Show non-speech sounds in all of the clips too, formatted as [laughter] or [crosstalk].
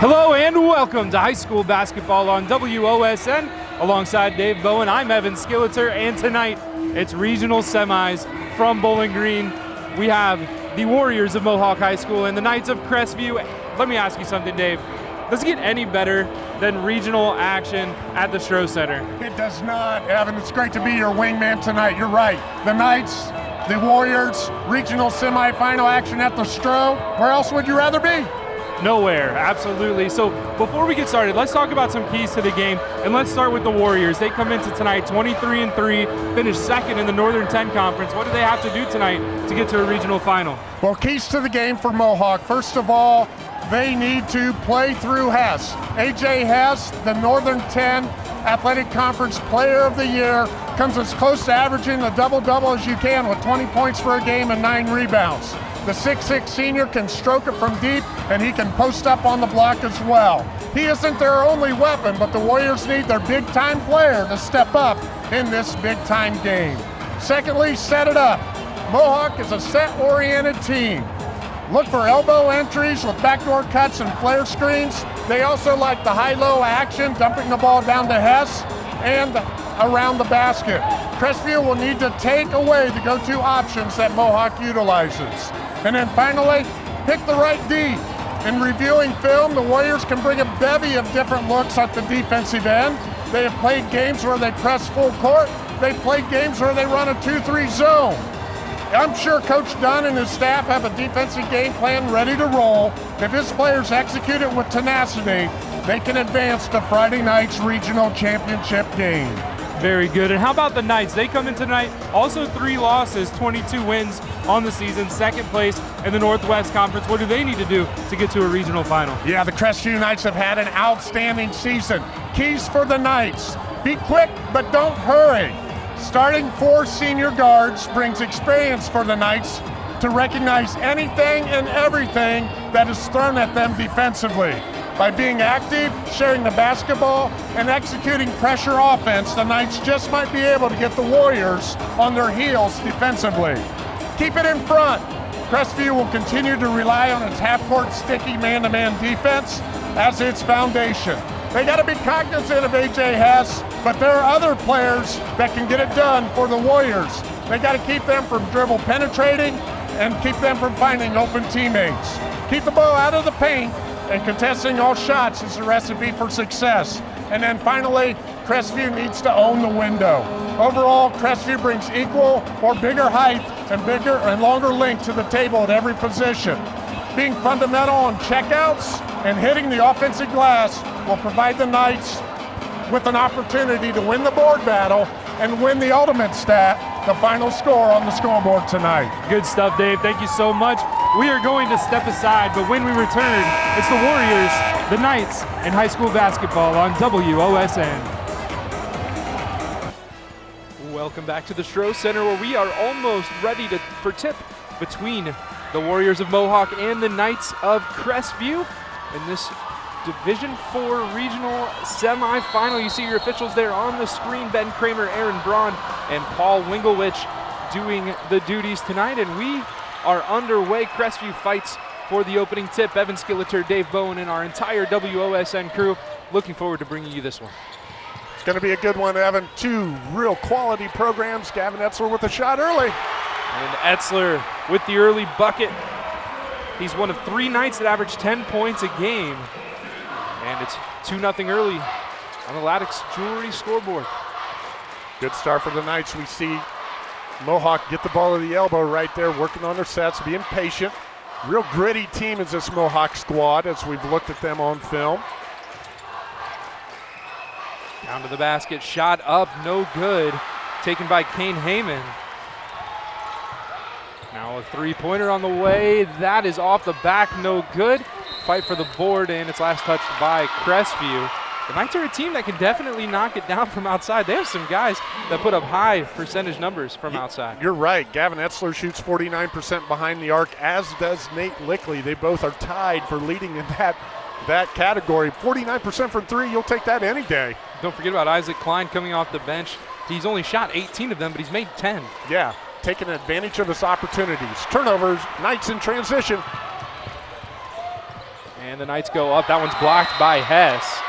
Hello and welcome to high school basketball on WOSN. Alongside Dave Bowen, I'm Evan Skilleter, and tonight it's regional semis from Bowling Green. We have the Warriors of Mohawk High School and the Knights of Crestview. Let me ask you something, Dave. Does it get any better than regional action at the Stroh Center? It does not, Evan. It's great to be your wingman tonight. You're right. The Knights, the Warriors, regional semifinal action at the Stroh. Where else would you rather be? Nowhere, absolutely. So before we get started, let's talk about some keys to the game, and let's start with the Warriors. They come into tonight 23 and three, finished second in the Northern 10 Conference. What do they have to do tonight to get to a regional final? Well, keys to the game for Mohawk. First of all, they need to play through Hess. AJ Hess, the Northern 10 Athletic Conference Player of the Year, comes as close to averaging a double-double as you can with 20 points for a game and nine rebounds. The 6'6 senior can stroke it from deep, and he can post up on the block as well. He isn't their only weapon, but the Warriors need their big-time player to step up in this big-time game. Secondly, set it up. Mohawk is a set-oriented team. Look for elbow entries with backdoor cuts and flare screens. They also like the high-low action, dumping the ball down to Hess and around the basket. Crestview will need to take away the go-to options that Mohawk utilizes. And then finally, pick the right D. In reviewing film, the Warriors can bring a bevy of different looks at the defensive end. They have played games where they press full court. They've played games where they run a 2-3 zone. I'm sure Coach Dunn and his staff have a defensive game plan ready to roll. If his players execute it with tenacity, they can advance to Friday night's regional championship game. Very good. And how about the Knights? They come in tonight, also three losses, 22 wins on the season, second place in the Northwest Conference. What do they need to do to get to a regional final? Yeah, the Crestview Knights have had an outstanding season. Keys for the Knights. Be quick, but don't hurry. Starting four senior guards brings experience for the Knights to recognize anything and everything that is thrown at them defensively. By being active, sharing the basketball, and executing pressure offense, the Knights just might be able to get the Warriors on their heels defensively. Keep it in front. Crestview will continue to rely on its half-court sticky man-to-man defense as its foundation. They got to be cognizant of AJ Hess, but there are other players that can get it done for the Warriors. They got to keep them from dribble penetrating and keep them from finding open teammates. Keep the ball out of the paint and contesting all shots is a recipe for success. And then finally, Crestview needs to own the window. Overall, Crestview brings equal or bigger height and bigger and longer length to the table at every position. Being fundamental on checkouts and hitting the offensive glass will provide the Knights with an opportunity to win the board battle and win the ultimate stat, the final score on the scoreboard tonight. Good stuff, Dave. Thank you so much. We are going to step aside, but when we return, it's the Warriors, the Knights, and high school basketball on WOSN. Welcome back to the Stroh Center where we are almost ready to, for tip between the Warriors of Mohawk and the Knights of Crestview in this Division 4 regional semifinal. You see your officials there on the screen, Ben Kramer, Aaron Braun, and Paul Winglewich doing the duties tonight. And we are underway. Crestview fights for the opening tip. Evan Skilleter, Dave Bowen, and our entire WOSN crew looking forward to bringing you this one. It's going to be a good one, Evan. Two real quality programs. Gavin Etzler with a shot early. And Etzler with the early bucket. He's one of three Knights that average 10 points a game. And it's 2 0 early on the Loudix Jewelry scoreboard. Good start for the Knights. We see Mohawk get the ball at the elbow right there, working on their sets, being patient. Real gritty team is this Mohawk squad as we've looked at them on film. Down to the basket, shot up, no good. Taken by Kane Heyman. Now a three-pointer on the way. That is off the back, no good. Fight for the board, and it's last touched by Crestview. The Knights are a team that can definitely knock it down [laughs] from outside. They have some guys that put up high percentage numbers from outside. You're right. Gavin Etzler shoots 49% behind the arc, as does Nate Lickley. They both are tied for leading in that that category. 49% from three, you'll take that any day. Don't forget about Isaac Klein coming off the bench. He's only shot 18 of them, but he's made 10. Yeah, taking advantage of his opportunities. Turnovers, Knights in transition. And the Knights go up. That one's blocked by Hess.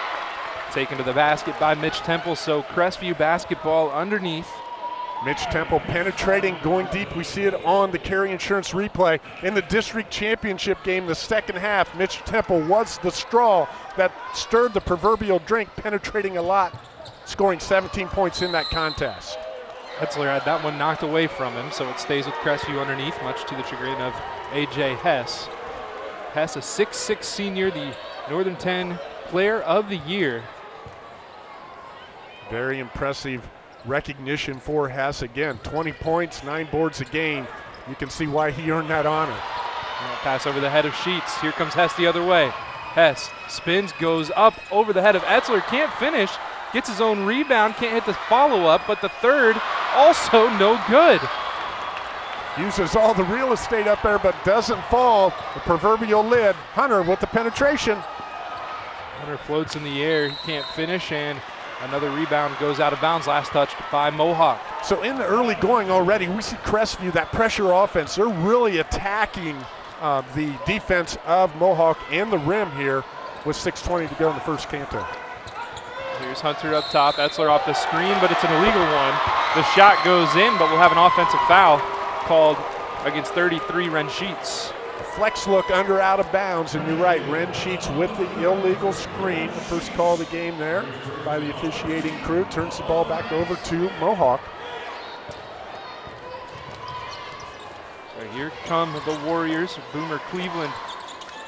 Taken to the basket by Mitch Temple. So Crestview basketball underneath. Mitch Temple penetrating, going deep. We see it on the Carey Insurance replay. In the district championship game, the second half, Mitch Temple was the straw that stirred the proverbial drink, penetrating a lot, scoring 17 points in that contest. Etzler had that one knocked away from him, so it stays with Crestview underneath, much to the chagrin of A.J. Hess. Hess, a 6'6 senior, the Northern 10 Player of the Year. Very impressive recognition for Hess. Again, 20 points, nine boards a game. You can see why he earned that honor. Pass over the head of Sheets. Here comes Hess the other way. Hess spins, goes up over the head of Etzler, can't finish, gets his own rebound, can't hit the follow up, but the third also no good. Uses all the real estate up there, but doesn't fall. The proverbial lid. Hunter with the penetration. Hunter floats in the air, he can't finish, and Another rebound goes out of bounds, last touch by Mohawk. So in the early going already, we see Crestview, that pressure offense, they're really attacking uh, the defense of Mohawk and the rim here with 6.20 to go in the first canto. Here's Hunter up top, Etzler off the screen, but it's an illegal one. The shot goes in, but we'll have an offensive foul called against 33 Ren Sheets flex look under out of bounds, and you're right, Ren Sheets with the illegal screen. The first call of the game there by the officiating crew turns the ball back over to Mohawk. So here come the Warriors. Boomer Cleveland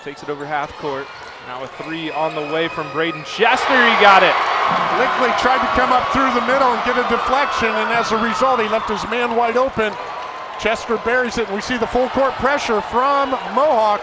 takes it over half court. Now a three on the way from Braden Chester. He got it. Lickley tried to come up through the middle and get a deflection, and as a result, he left his man wide open. Chester buries it, and we see the full court pressure from Mohawk.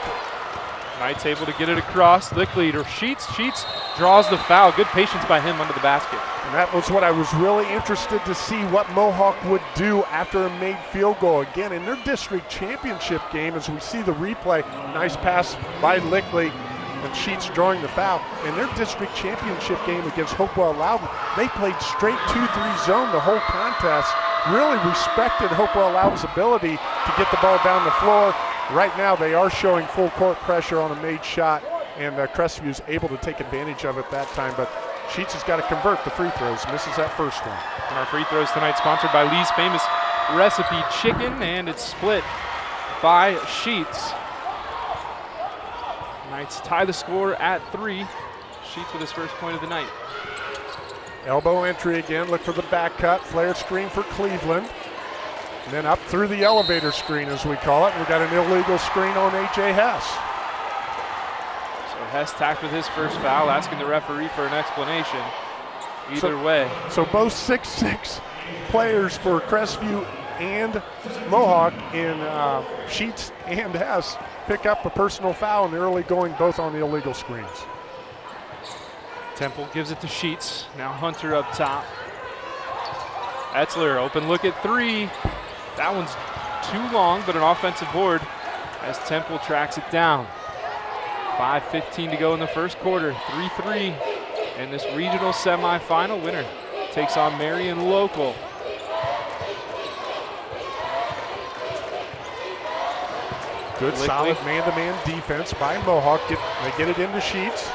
Knights able to get it across. Lick leader Sheets. Sheets draws the foul. Good patience by him under the basket. And that was what I was really interested to see what Mohawk would do after a made field goal. Again, in their district championship game, as we see the replay, nice pass by Lickley and Sheets drawing the foul. In their district championship game against Hopewell Loudon, they played straight 2-3 zone the whole contest really respected Hopewell Loudon's ability to get the ball down the floor. Right now, they are showing full court pressure on a made shot, and uh, Crestview is able to take advantage of it that time. But Sheets has got to convert the free throws, misses that first one. And our free throws tonight sponsored by Lee's Famous Recipe Chicken, and it's split by Sheets. Knights tie the score at three. Sheets with his first point of the night. Elbow entry again, look for the back cut, flare screen for Cleveland. And then up through the elevator screen, as we call it. We got an illegal screen on A.J. Hess. So Hess tacked with his first foul, asking the referee for an explanation. Either so, way. So both six-six players for Crestview and Mohawk in uh, Sheets and Hess pick up a personal foul in the early going, both on the illegal screens. Temple gives it to Sheets. Now Hunter up top. Etzler, open look at three. That one's too long, but an offensive board as Temple tracks it down. 5.15 to go in the first quarter. 3-3 And this regional semifinal. Winner takes on Marion Local. Good solid man-to-man -man defense by Mohawk. Get, they get it into Sheets.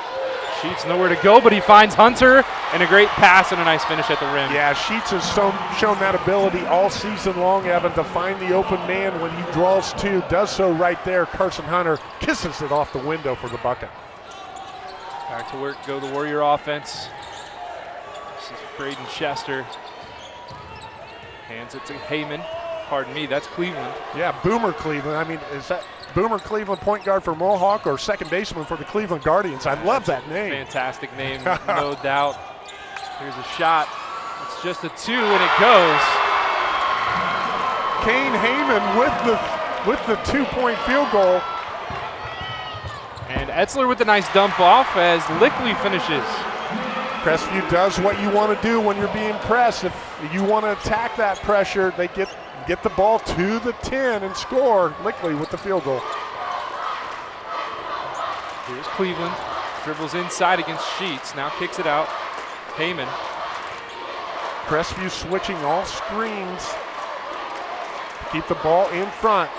Sheets nowhere to go, but he finds Hunter and a great pass and a nice finish at the rim. Yeah, Sheets has shown, shown that ability all season long, Evan, to find the open man when he draws two. Does so right there. Carson Hunter kisses it off the window for the bucket. Back to work, go the Warrior offense. This is Braden Chester. Hands it to Heyman. Pardon me, that's Cleveland. Yeah, Boomer Cleveland. I mean, is that Boomer Cleveland, point guard for Mohawk, or second baseman for the Cleveland Guardians. I love that name. Fantastic name, no [laughs] doubt. Here's a shot. It's just a two, and it goes. Kane Heyman with the with the two-point field goal. And Etzler with a nice dump off as Lickley finishes. Crestview does what you want to do when you're being pressed. If you want to attack that pressure, they get get the ball to the 10 and score. Lickley with the field goal. Here's Cleveland. Dribbles inside against Sheets. Now kicks it out. Heyman. Crestview switching all screens. Keep the ball in front.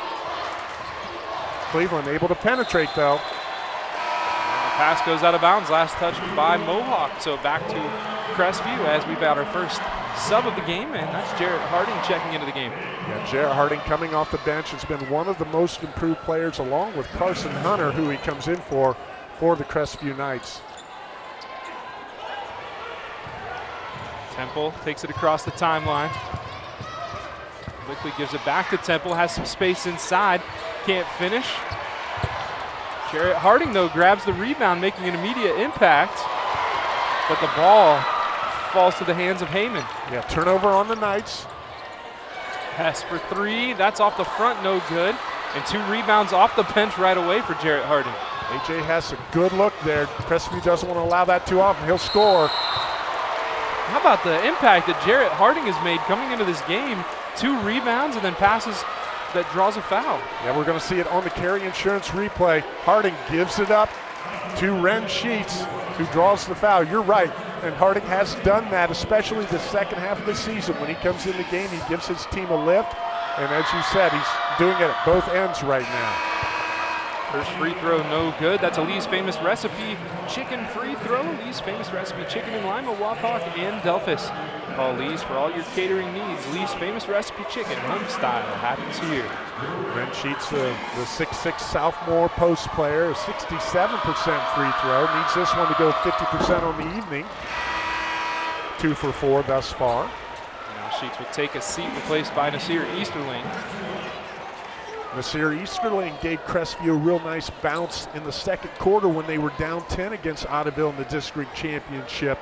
Cleveland able to penetrate though. Pass goes out of bounds. Last touch by Mohawk. So back to Crestview as we've got our first sub of the game, and that's Jarrett Harding checking into the game. Yeah, Jarrett Harding coming off the bench has been one of the most improved players, along with Carson Hunter, who he comes in for for the Crestview Knights. Temple takes it across the timeline. Quickly gives it back to Temple, has some space inside, can't finish. Jarrett Harding, though, grabs the rebound, making an immediate impact, but the ball falls to the hands of Heyman. Yeah, turnover on the Knights. Pass for three, that's off the front, no good. And two rebounds off the bench right away for Jarrett Harding. AJ has a good look there. Crestview doesn't want to allow that too often. He'll score. How about the impact that Jarrett Harding has made coming into this game? Two rebounds and then passes that draws a foul. Yeah, we're going to see it on the Carey Insurance replay. Harding gives it up to Ren Sheets, who draws the foul. You're right, and Harding has done that, especially the second half of the season. When he comes in the game, he gives his team a lift, and as you said, he's doing it at both ends right now. First free throw, no good. That's a Lee's Famous Recipe chicken free throw. Lee's Famous Recipe chicken in Lima, Wapak, and Delphos. Call Lee's for all your catering needs. Lee's Famous Recipe chicken, home style, happens here. Ren Sheets, the, the 6'6 sophomore post player, 67% free throw. Needs this one to go 50% on the evening. Two for four thus far. Now Sheets will take a seat replaced by Nasir Easterling. Nasir Easterling gave Crestview a real nice bounce in the second quarter when they were down 10 against Ottoville in the district championship.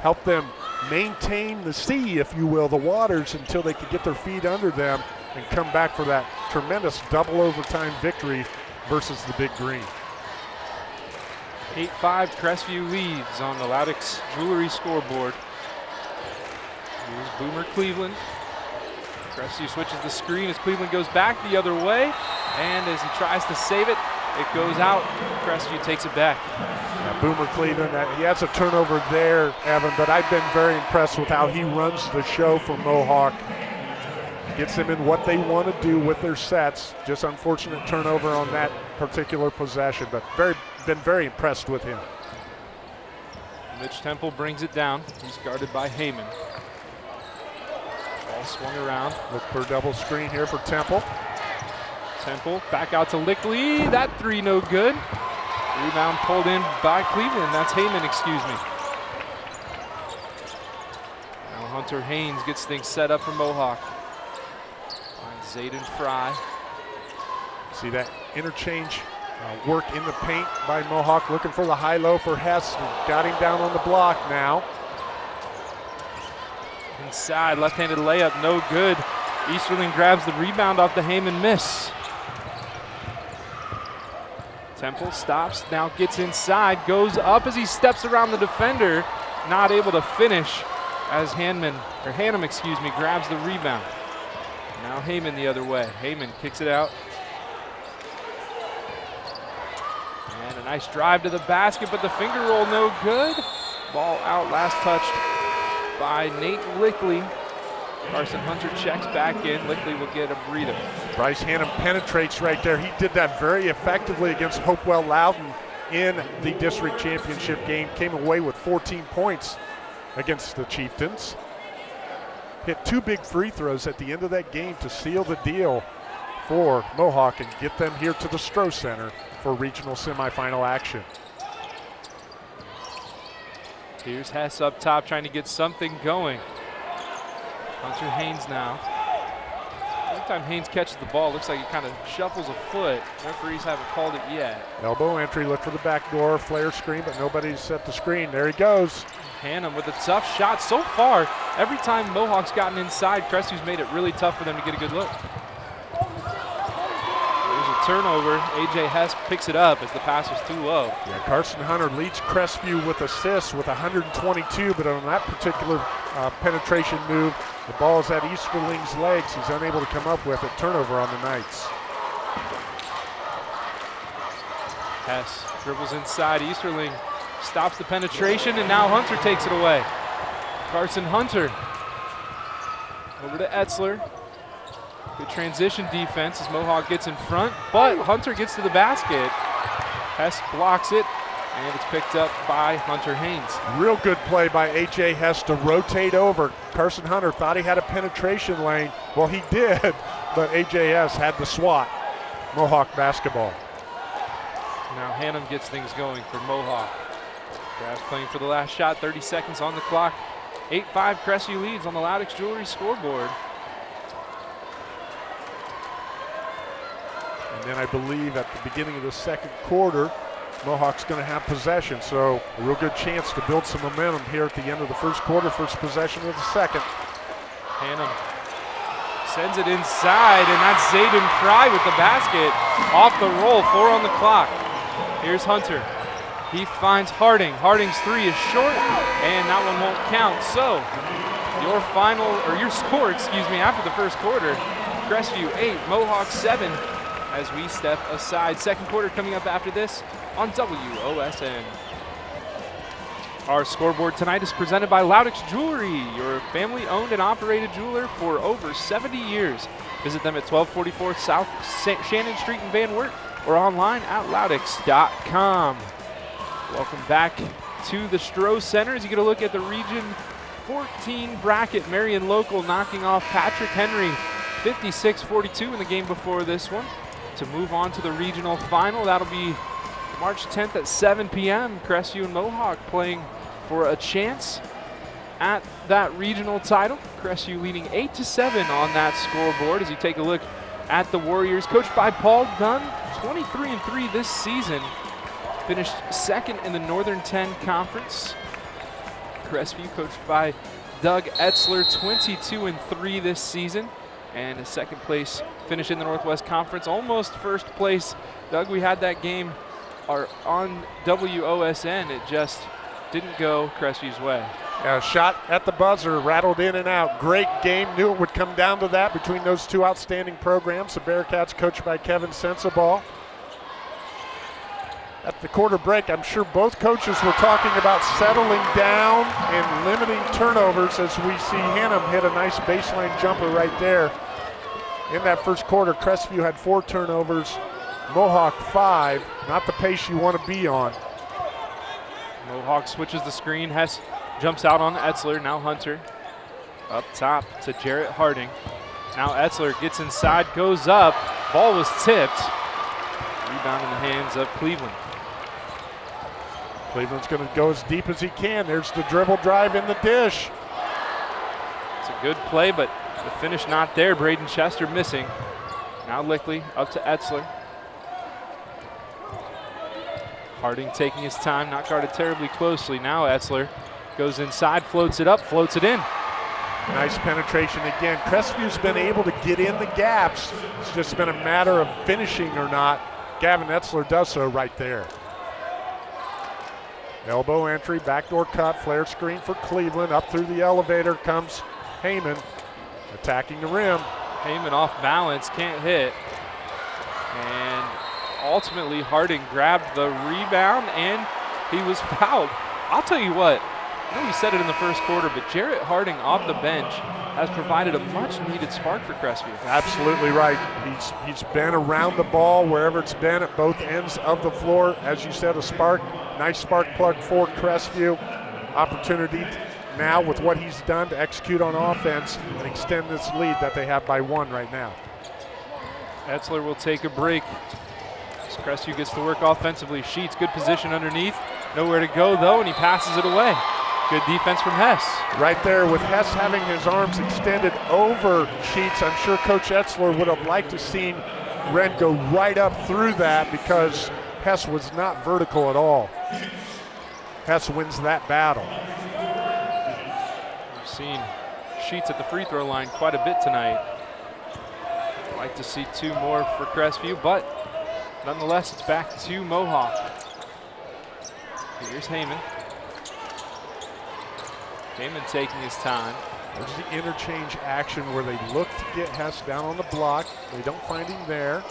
Helped them maintain the sea, if you will, the waters until they could get their feet under them and come back for that tremendous double overtime victory versus the Big Green. 8-5 Crestview leads on the Loudix Jewelry scoreboard. Here's Boomer Cleveland Crestview switches the screen as Cleveland goes back the other way. And as he tries to save it, it goes out. Crestview takes it back. Yeah, Boomer Cleveland, uh, he has a turnover there, Evan, but I've been very impressed with how he runs the show for Mohawk. Gets them in what they want to do with their sets. Just unfortunate turnover on that particular possession, but very been very impressed with him. Mitch Temple brings it down. He's guarded by Heyman. Ball swung around. Look for a double screen here for Temple. Temple back out to Lickley. That three no good. Rebound pulled in by Cleveland. That's Heyman, excuse me. Now Hunter Haynes gets things set up for Mohawk. Finds Zayden Fry. See that interchange uh, work in the paint by Mohawk, looking for the high-low for Hess. Got him down on the block now. Inside, left-handed layup, no good. Easterling grabs the rebound off the Heyman miss. Temple stops, now gets inside, goes up as he steps around the defender, not able to finish as Hanman, or Hannum, excuse me, grabs the rebound. Now Heyman the other way. Heyman kicks it out. And a nice drive to the basket, but the finger roll no good. Ball out, last touched by Nate Lickley. Carson Hunter checks back in. Lickley will get a breather. Bryce Hannum penetrates right there. He did that very effectively against Hopewell Loudon in the district championship game. Came away with 14 points against the Chieftains. Hit two big free throws at the end of that game to seal the deal for Mohawk and get them here to the Stroh Center for regional semifinal action. Here's Hess up top trying to get something going. Hunter Haynes now. Every time Haynes catches the ball, looks like he kind of shuffles a foot. Referees haven't called it yet. Elbow entry, look for the back door, flare screen, but nobody's set the screen. There he goes. Hannum with a tough shot so far. Every time Mohawk's gotten inside, Crestview's made it really tough for them to get a good look. Turnover. AJ Hess picks it up as the pass was too low. Yeah, Carson Hunter leads Crestview with assists with 122, but on that particular uh, penetration move, the ball is at Easterling's legs. He's unable to come up with it. Turnover on the Knights. Hess dribbles inside. Easterling stops the penetration, and now Hunter takes it away. Carson Hunter over to Etzler. Good transition defense as Mohawk gets in front, but Hunter gets to the basket. Hess blocks it, And it's picked up by Hunter Haynes. Real good play by A.J. Hess to rotate over. Carson Hunter thought he had a penetration lane. Well, he did, [laughs] but AJ Hess had the swat. Mohawk basketball. Now Hannum gets things going for Mohawk. Brass playing for the last shot, 30 seconds on the clock. 8-5 Crestview leads on the Loudix Jewelry scoreboard. Then I believe at the beginning of the second quarter, Mohawk's going to have possession. So a real good chance to build some momentum here at the end of the first quarter, first possession of the second. Hannum sends it inside, and that's Zayden Fry with the basket. Off the roll, four on the clock. Here's Hunter. He finds Harding. Harding's three is short, and that one won't count. So your final, or your [laughs] score, excuse me, after the first quarter, Crestview eight, Mohawk seven, as we step aside. Second quarter coming up after this on WOSN. Our scoreboard tonight is presented by Loudix Jewelry, your family owned and operated jeweler for over 70 years. Visit them at 1244 South Shannon Street in Van Wert or online at loudix.com. Welcome back to the Stroh Center as you get a look at the Region 14 bracket. Marion Local knocking off Patrick Henry 56-42 in the game before this one to move on to the regional final. That'll be March 10th at 7 p.m. Crestview and Mohawk playing for a chance at that regional title. Crestview leading 8 to 7 on that scoreboard as you take a look at the Warriors, coached by Paul Dunn, 23 and 3 this season. Finished second in the Northern 10 Conference. Crestview, coached by Doug Etzler, 22 and 3 this season, and a second place finish in the Northwest Conference, almost first place. Doug, we had that game are on WOSN. It just didn't go Crestview's way. Yeah, shot at the buzzer, rattled in and out. Great game. Knew it would come down to that between those two outstanding programs. The Bearcats, coached by Kevin Sensabaugh. At the quarter break, I'm sure both coaches were talking about settling down and limiting turnovers as we see Hannum hit a nice baseline jumper right there. In that first quarter, Crestview had four turnovers, Mohawk five, not the pace you want to be on. Mohawk switches the screen. Hess jumps out on Etzler. Now Hunter up top to Jarrett Harding. Now Etzler gets inside, goes up. Ball was tipped. Rebound in the hands of Cleveland. Cleveland's going to go as deep as he can. There's the dribble drive in the dish. It's a good play, but the finish not there. Braden Chester missing. Now Lickley up to Etzler. Harding taking his time, not guarded terribly closely. Now Etzler goes inside, floats it up, floats it in. Nice penetration again. Crestview's been able to get in the gaps. It's just been a matter of finishing or not. Gavin Etzler does so right there. Elbow entry, backdoor cut, flare screen for Cleveland. Up through the elevator comes Heyman, attacking the rim. Heyman off balance, can't hit. And ultimately Harding grabbed the rebound and he was [laughs] fouled. I'll tell you what, I know you said it in the first quarter, but Jarrett Harding off the bench has provided a much needed spark for Crestview. Absolutely right. He's he's been around the ball wherever it's been at both ends of the floor. As you said, a spark, nice spark plug for Crestview. Opportunity now with what he's done to execute on offense and extend this lead that they have by one right now. Etzler will take a break. As Crestview gets to work offensively. Sheets, good position underneath. Nowhere to go though, and he passes it away. Good defense from Hess. Right there with Hess having his arms extended over Sheets. I'm sure Coach Etzler would have liked to seen Ren go right up through that because Hess was not vertical at all. Hess wins that battle. Seen Sheets at the free throw line quite a bit tonight. Like to see two more for Crestview, but nonetheless, it's back to Mohawk. Here's Heyman. Heyman taking his time. There's the interchange action where they look to get Hess down on the block. They don't find him there.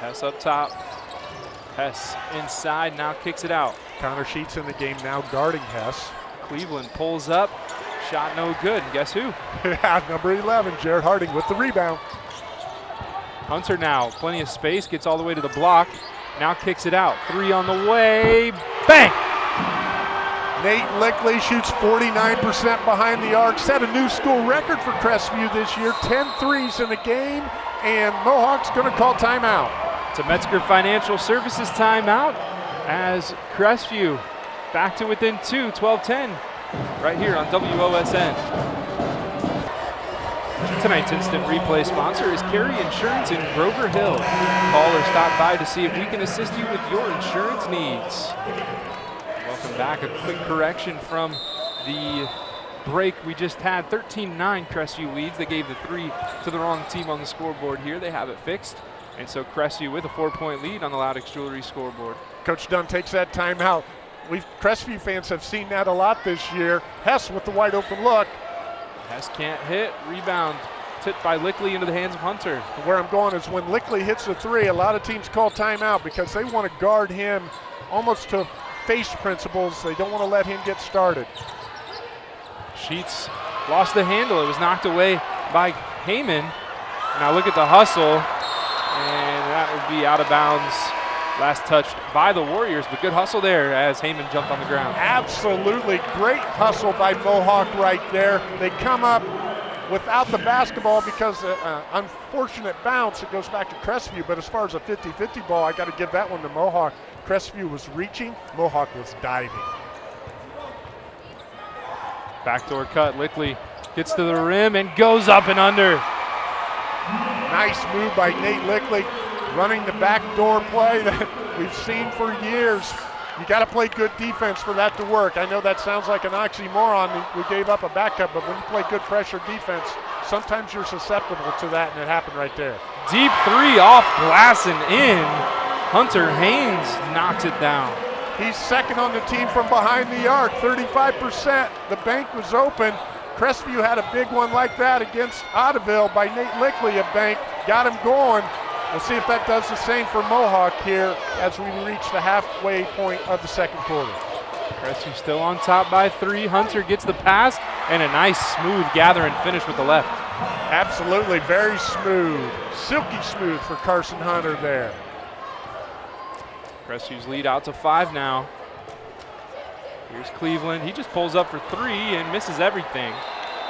Hess up top. Hess inside, now kicks it out. Connor Sheets in the game now guarding Hess. Cleveland pulls up, shot no good. And guess who? [laughs] number 11, Jarrett Harding with the rebound. Hunter now, plenty of space, gets all the way to the block. now kicks it out. Three on the way, bang! Nate Lickley shoots 49% behind the arc, set a new school record for Crestview this year, 10 threes in a game, and Mohawk's going to call timeout. A Metzger Financial Services timeout as Crestview back to within two, 12-10, right here on WOSN. Tonight's instant replay sponsor is Carey Insurance in Grover Hill. Call or stop by to see if we can assist you with your insurance needs. Welcome back. A quick correction from the break we just had. 13-9 Crestview leads. They gave the three to the wrong team on the scoreboard here. They have it fixed. And so Crestview with a four-point lead on the Loudix Jewelry scoreboard. Coach Dunn takes that timeout. We Crestview fans have seen that a lot this year. Hess with the wide open look. Hess can't hit. Rebound tipped by Lickley into the hands of Hunter. Where I'm going is when Lickley hits the three, a lot of teams call timeout because they want to guard him almost to face principles. They don't want to let him get started. Sheets lost the handle. It was knocked away by Heyman. Now look at the hustle, and that would be out of bounds. Last touched by the Warriors, but good hustle there as Heyman jumped on the ground. Absolutely great hustle by Mohawk right there. They come up without the basketball because uh, uh, unfortunate bounce. It goes back to Crestview, but as far as a 50-50 ball, I got to give that one to Mohawk. Crestview was reaching, Mohawk was diving. Backdoor cut, Lickley gets to the rim and goes up and under. Nice move by Nate Lickley, running the backdoor play [laughs] that we've seen for years. You got to play good defense for that to work. I know that sounds like an oxymoron. We gave up a backup, but when you play good pressure defense, sometimes you're susceptible to that, and it happened right there. Deep three off glass and in. Hunter Haynes knocks it down. He's second on the team from behind the arc, 35%. The bank was open. Crestview had a big one like that against Ottoville by Nate Lickley, a bank, got him going. We'll see if that does the same for Mohawk here as we reach the halfway point of the second quarter. Crestview still on top by three. Hunter gets the pass and a nice smooth gather and finish with the left. Absolutely, very smooth. Silky smooth for Carson Hunter there. Crestview's lead out to five now. Here's Cleveland. He just pulls up for three and misses everything.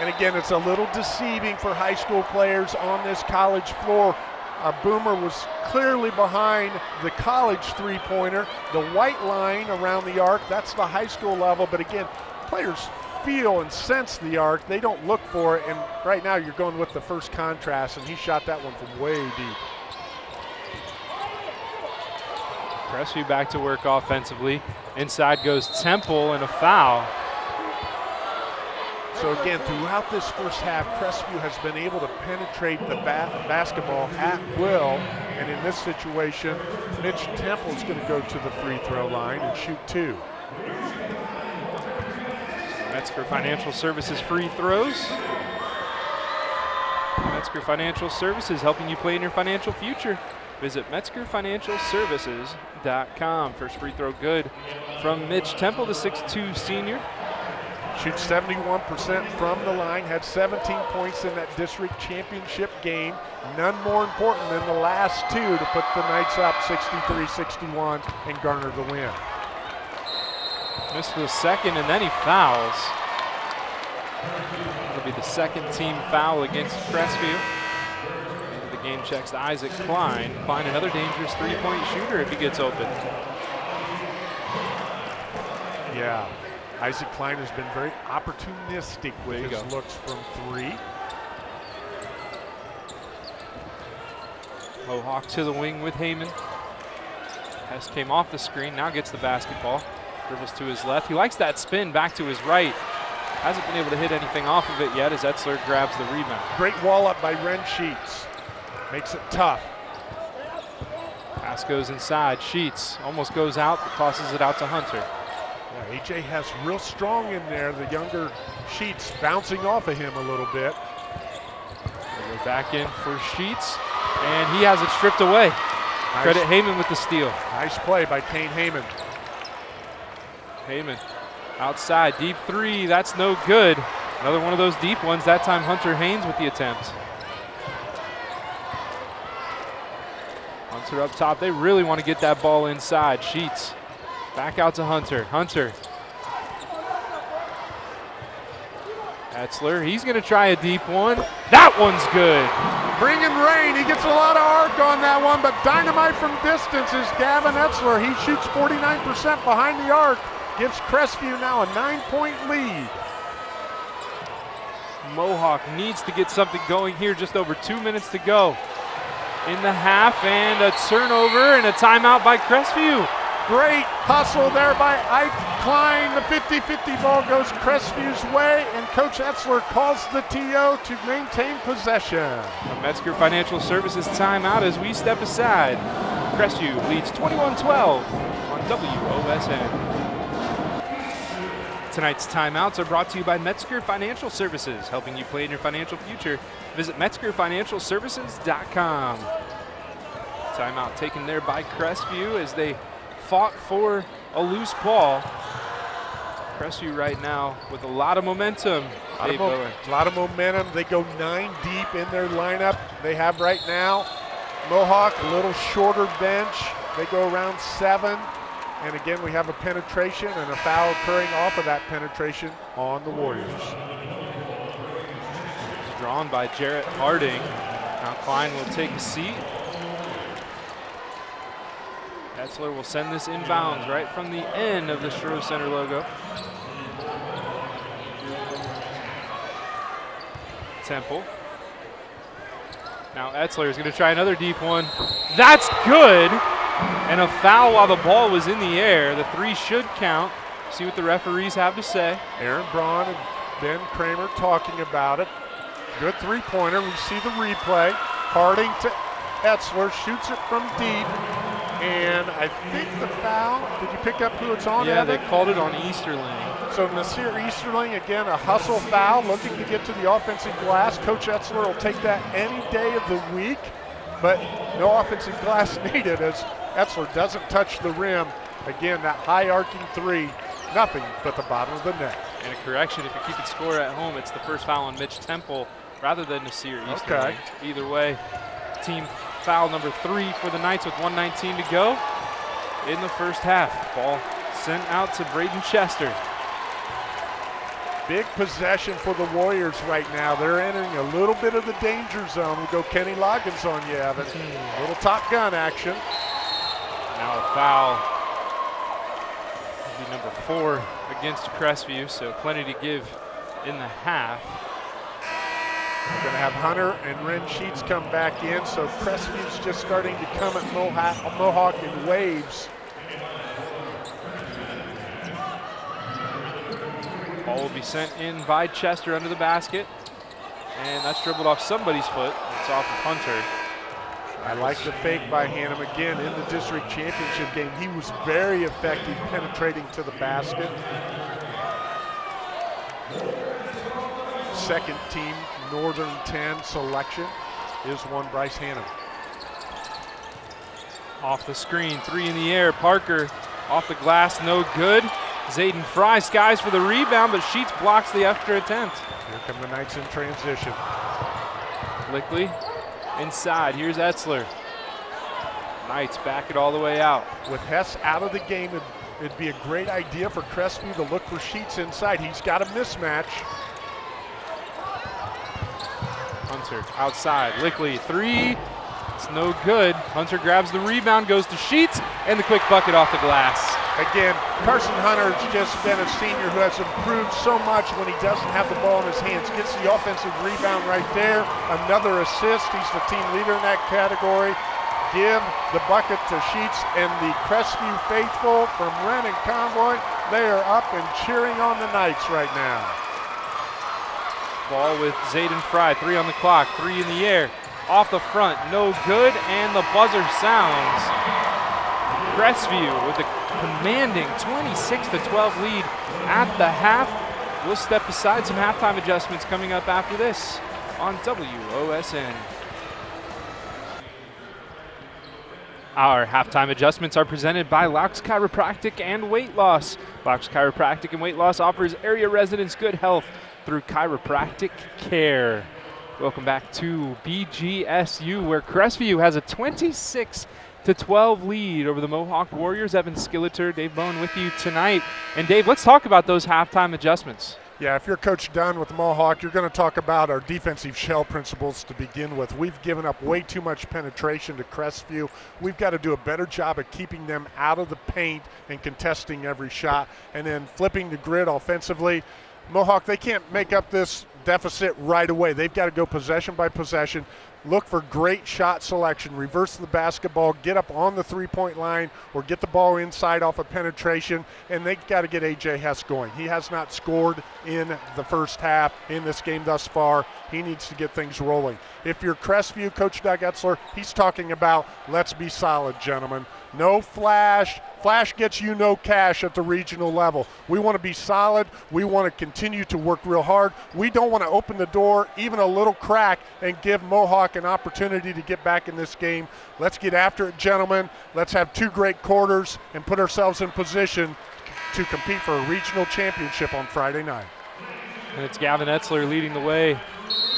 And again, it's a little deceiving for high school players on this college floor. Uh, Boomer was clearly behind the college three-pointer. The white line around the arc, that's the high school level. But again, players feel and sense the arc. They don't look for it. And right now you're going with the first contrast, and he shot that one from way deep. Crestview back to work offensively. Inside goes Temple and a foul. So again, throughout this first half, Crestview has been able to penetrate the ba basketball at will. And in this situation, Mitch Temple is going to go to the free throw line and shoot two. Metzger Financial Services free throws. Metzger Financial Services helping you play in your financial future. Visit MetzgerFinancialServices.com. First free throw good from Mitch Temple, the 6'2 senior. Shoots 71% from the line, had 17 points in that district championship game. None more important than the last two to put the Knights up 63-61 and garner the win. Missed the second and then he fouls. That'll be the second team foul against Crestview The game checks to Isaac Klein. Klein, another dangerous three-point shooter if he gets open. Yeah, Isaac Klein has been very opportunistic with his go. looks from three. Mohawk to the wing with Heyman. Hess came off the screen, now gets the basketball. Dribbles to his left. He likes that spin back to his right. Hasn't been able to hit anything off of it yet as Etzler grabs the rebound. Great wall up by Ren Sheets. Makes it tough. Pass goes inside. Sheets almost goes out, but tosses it out to Hunter. Yeah, AJ has real strong in there. The younger Sheets bouncing off of him a little bit. Go back in for Sheets, and he has it stripped away. Nice. Credit Heyman with the steal. Nice play by Kane Heyman. Heyman outside, deep three, that's no good. Another one of those deep ones, that time Hunter Haynes with the attempt. Hunter up top. They really want to get that ball inside. Sheets back out to Hunter. Hunter. Etzler, he's going to try a deep one. That one's good. Bringing rain. He gets a lot of arc on that one, but dynamite from distance is Gavin Etzler. He shoots 49% behind the arc. Gives Crestview now a nine-point lead. Mohawk needs to get something going here. Just over two minutes to go in the half, and a turnover and a timeout by Crestview. Great hustle there by Ike Klein. The 50-50 ball goes Crestview's way, and Coach Etzler calls the TO to maintain possession. A Metzger Financial Services timeout as we step aside. Crestview leads 21-12 on WOSN. Tonight's timeouts are brought to you by Metzger Financial Services, helping you plan your financial future. Visit MetzgerFinancialServices.com. Timeout taken there by Crestview as they fought for a loose ball. Crestview right now with a lot of momentum. A lot of, mo lot of momentum. They go nine deep in their lineup. They have right now Mohawk, a little shorter bench. They go around seven. And again, we have a penetration and a foul occurring off of that penetration on the Warriors. Drawn by Jarrett Harding. Now Klein will take a seat. Etzler will send this inbounds right from the end of the Stroh Center logo. Temple. Now Etzler is going to try another deep one. That's good. And a foul while the ball was in the air. The three should count. See what the referees have to say. Aaron Braun and Ben Kramer talking about it. Good three-pointer. We see the replay. Harding to Etzler, shoots it from deep. And I think the foul, did you pick up who it's on? Yeah, Evan? they called it on Easterling. So Nasir Easterling, again, a hustle foul, looking to get to the offensive glass. Coach Etzler will take that any day of the week, but no offensive glass [laughs] needed as Etzler doesn't touch the rim. Again, that high arcing three, nothing but the bottom of the net. And a correction, if you're keeping score at home, it's the first foul on Mitch Temple rather than Nasir Easterling. Okay. Either way, team foul number three for the Knights with 119 to go in the first half. Ball sent out to Braden Chester. Big possession for the Warriors right now. They're entering a little bit of the danger zone. We'll go Kenny Loggins on you, Evan. Mm. Little top gun action. Now a foul. Be number four against Crestview, so plenty to give in the half. We're going to have Hunter and Ren Sheets come back in, so Crestview's just starting to come at Mohawk, Mohawk in waves. Ball will be sent in by Chester under the basket. And that's dribbled off somebody's foot. It's off of Hunter. I like the fake by Hannum again in the district championship game. He was very effective penetrating to the basket. Second team Northern 10 selection is one Bryce Hannum. Off the screen, three in the air. Parker off the glass, no good. Zayden Fry skies for the rebound, but Sheets blocks the extra attempt. Here come the Knights in transition. Lickley inside. Here's Etzler. Knights back it all the way out. With Hess out of the game, it'd, it'd be a great idea for Crestview to look for Sheets inside. He's got a mismatch. Hunter outside. Lickley, three. It's no good. Hunter grabs the rebound, goes to Sheets, and the quick bucket off the glass. Again, Carson Hunter's just been a senior who has improved so much when he doesn't have the ball in his hands. Gets the offensive rebound right there. Another assist. He's the team leader in that category. Give the bucket to Sheets and the Crestview faithful from Wren and Convoy. They are up and cheering on the Knights right now. Ball with Zayden Fry. Three on the clock. Three in the air. Off the front. No good. And the buzzer sounds. Crestview with a commanding 26 to 12 lead at the half. We'll step aside some halftime adjustments coming up after this on WOSN. Our halftime adjustments are presented by Laux Chiropractic and Weight Loss. Laux Chiropractic and Weight Loss offers area residents good health through chiropractic care. Welcome back to BGSU, where Crestview has a 26 to 12 lead over the Mohawk Warriors. Evan Skilleter, Dave Bowen with you tonight. And Dave, let's talk about those halftime adjustments. Yeah, if you're Coach Dunn with Mohawk, you're going to talk about our defensive shell principles to begin with. We've given up way too much penetration to Crestview. We've got to do a better job of keeping them out of the paint and contesting every shot, and then flipping the grid offensively. Mohawk, they can't make up this deficit right away. They've got to go possession by possession, look for great shot selection, reverse the basketball, get up on the three point line, or get the ball inside off of penetration, and they've got to get AJ Hess going. He has not scored in the first half in this game thus far. He needs to get things rolling. If you're Crestview, Coach Doug Etzler, he's talking about let's be solid, gentlemen. No flash. Flash gets you no cash at the regional level. We want to be solid. We want to continue to work real hard. We don't want to open the door even a little crack and give Mohawk an opportunity to get back in this game. Let's get after it, gentlemen. Let's have two great quarters and put ourselves in position to compete for a regional championship on Friday night. And it's Gavin Etzler leading the way